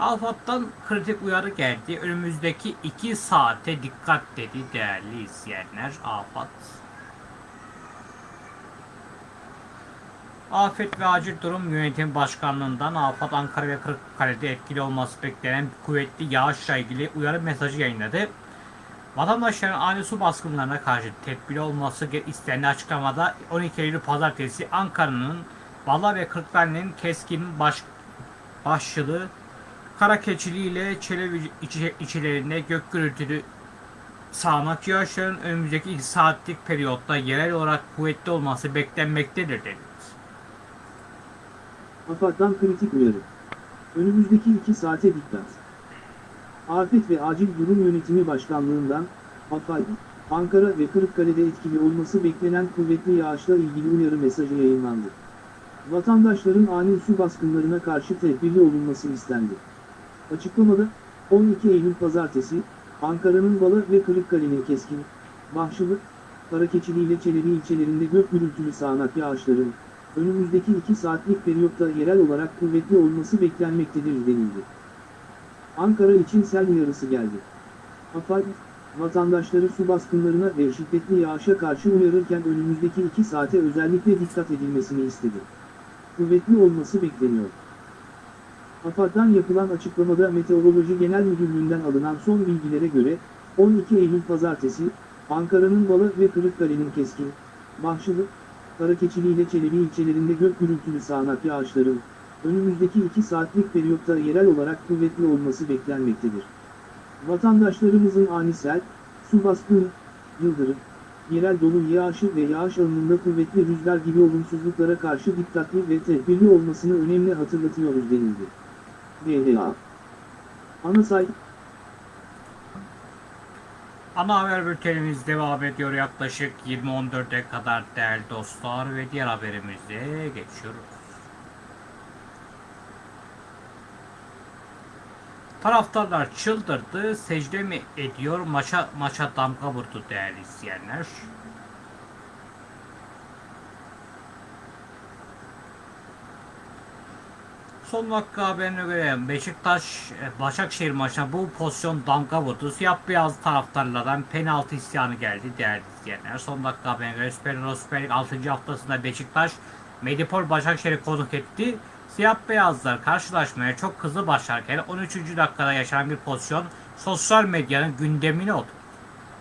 Afat'tan kritik uyarı geldi. Önümüzdeki iki saate dikkat dedi değerli izleyenler. Afat. Afet ve Acil Durum Yönetim Başkanlığı'ndan Afat Ankara ve Kırıkkale'de etkili olması beklenen kuvvetli yağışla ilgili uyarı mesajı yayınladı. Vatandaşların ani su baskınlarına karşı tedbirli olması istendiği açıklamada 12 Eylül Pazartesi Ankara'nın Bala ve Kırıkkale'nin keskin baş, başlığı Karakeçili ile Çelebi içi- içilerinde gök gürültülü sağanak yağışların önümüzdeki 2 saatlik periyotta yerel olarak kuvvetli olması beklenmektedir dedi. AFAD'dan kritik uyarı. Önümüzdeki iki saate dikkat. Afet ve Acil Durum Yönetimi Başkanlığından, AFAD, Ankara ve Kırıkkale'de etkili olması beklenen kuvvetli yağışla ilgili uyarı mesajı yayınlandı. Vatandaşların ani su baskınlarına karşı tedbirli olunması istendi. Açıklamada, 12 Eylül Pazartesi, Ankara'nın Bala ve Kırıkkale'nin keskin, Bahçılı, Karakeçili ile Çelebi ilçelerinde gök gürültülü sağanak yağışların, önümüzdeki 2 saatlik periyotta yerel olarak kuvvetli olması beklenmektedir denildi. Ankara için sel uyarısı geldi. AFAD, vatandaşları su baskınlarına ve şiddetli yağışa karşı uyarırken önümüzdeki 2 saate özellikle dikkat edilmesini istedi. Kuvvetli olması bekleniyor. AFAD'dan yapılan açıklamada Meteoroloji Genel Müdürlüğü'nden alınan son bilgilere göre, 12 Eylül Pazartesi, Ankara'nın Balı ve Kırıkkale'nin keskin, Bahçılı, Karakeçili ile Çelebi ilçelerinde gök gürültülü sağanak yağışların, önümüzdeki 2 saatlik periyotta yerel olarak kuvvetli olması beklenmektedir. Vatandaşlarımızın ani sel, su baskını, yıldırım, yerel dolu yağışı ve yağış alanında kuvvetli rüzgar gibi olumsuzluklara karşı dikkatli ve tedbirli olmasını önemli hatırlatıyoruz denildi. DHA Ana sayfa Ana haber bültenimiz devam ediyor. Yaklaşık 20.14'e kadar değerli dostlar ve diğer haberimize geçiyoruz. Taraftarlar çıldırdı, secde mi ediyor, maça, maça damga vurdu değerli izleyenler. Son dakika haberine göre Beşiktaş e, Başakşehir maçına bu pozisyon damga vurdu. Siyah beyaz taraftarlardan penaltı isyanı geldi değerli izleyenler. Son dakika haberine göre Süper Süper Lig 6. haftasında Beşiktaş Medipol Başakşehir'i konuk etti. Siyah beyazlar karşılaşmaya çok hızlı başlarken 13. dakikada yaşanan bir pozisyon sosyal medyanın gündemine oturdu.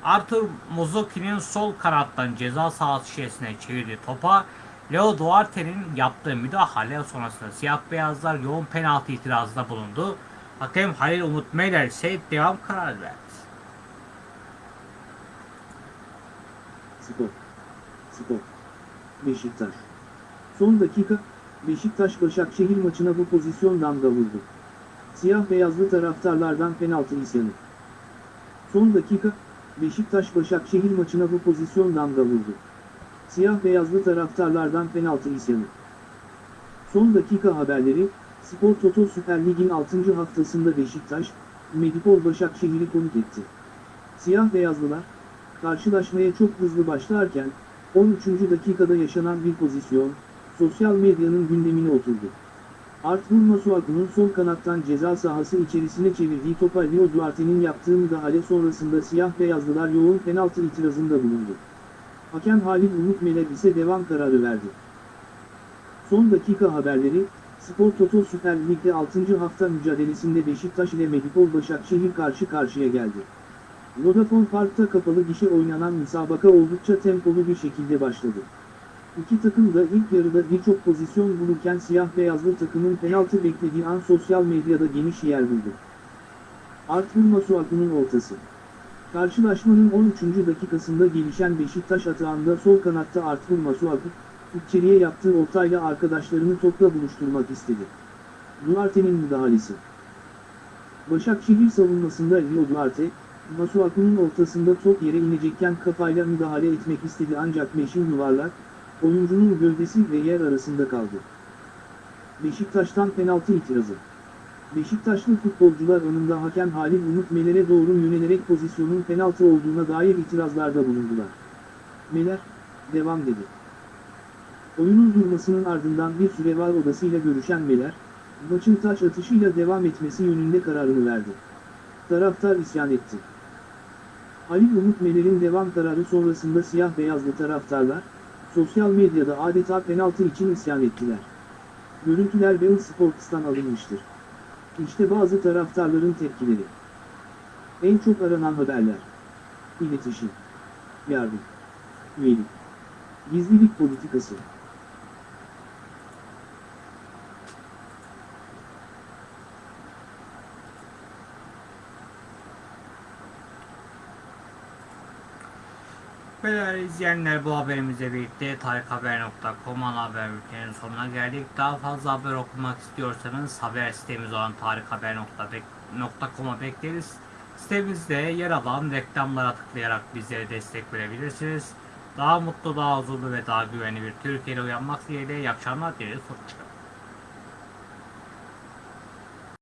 Arthur Muzuki'nin sol kanattan ceza sahası içerisine çevirdiği topa Leo Duarte'nin yaptığı müdahale sonrasında siyah beyazlar yoğun penaltı itirazında bulundu. Hakem Halil Umut Meyler ise devam kararı verdi. Spor. Spor. Beşiktaş. Son dakika, Beşiktaş-Başakşehir maçına bu pozisyon damga vurdu. Siyah beyazlı taraftarlardan penaltı isyanı. Son dakika, Beşiktaş-Başakşehir maçına bu pozisyon damga vurdu. Siyah beyazlı taraftarlardan penaltı isyanı. Son dakika haberleri, Spor Toto Süper Lig'in 6. haftasında Beşiktaş, Medipol Başakşehir'i konuk etti. Siyah beyazlılar, karşılaşmaya çok hızlı başlarken, 13. dakikada yaşanan bir pozisyon, sosyal medyanın gündemine oturdu. Arthur Masuaku'nun sol kanattan ceza sahası içerisine çevirdiği topa Leo Duarte'nin yaptığı müdahale sonrasında siyah beyazlılar yoğun penaltı itirazında bulundu. Hakem Halil Umut Meler ise devam kararı verdi. Son dakika haberleri, Spor Toto Süper Lig'de 6. hafta mücadelesinde Beşiktaş ile Medipol Başakşehir karşı karşıya geldi. Vodafone Park'ta kapalı gişe oynanan müsabaka oldukça tempolu bir şekilde başladı. İki takım da ilk yarıda birçok pozisyon bulurken siyah beyazlı takımın penaltı beklediği an sosyal medyada geniş yer buldu. Artvin Masuaku'nun ortası. Karşılaşmanın 13. dakikasında gelişen Beşiktaş atağında sol kanatta Artvin Masuaku, içeriye yaptığı ortayla arkadaşlarını topla buluşturmak istedi. Duarte'nin müdahalesi. Başakşehir savunmasında Rio Duarte, Masuaku'nun ortasında top yere inecekken kafayla müdahale etmek istedi ancak meşin yuvarlak, oyuncunun gövdesi ve yer arasında kaldı. Beşiktaş'tan penaltı itirazı. Beşiktaşlı futbolcular önünde hakem Halil Umut Meler'e doğru yönelerek pozisyonun penaltı olduğuna dair itirazlarda bulundular. Meler, devam dedi. Oyunun durmasının ardından bir süre var odasıyla görüşen Meler, maçın taç atışıyla devam etmesi yönünde kararını verdi. Taraftar isyan etti. Halil Umut Meler'in devam kararı sonrasında siyah beyazlı taraftarlar, sosyal medyada adeta penaltı için isyan ettiler. Görüntüler Bein Sports'tan alınmıştır. İşte bazı taraftarların tepkileri. En çok aranan haberler. İletişim. Yardım. Üyelik. Gizlilik politikası. Değerli izleyenler bu haberimizle birlikte tarikhaber.com ana haber bülteninin sonuna geldik. Daha fazla haber okumak istiyorsanız haber sitemiz olan tarikhaber.com'a bekleriz. Sitemizde yer alan reklamlara tıklayarak bizlere destek verebilirsiniz. Daha mutlu, daha huzurlu ve daha güvenli bir Türkiye'de uyanmak dileğiyle iyi akşamlar dileriz. Hoşçakalın.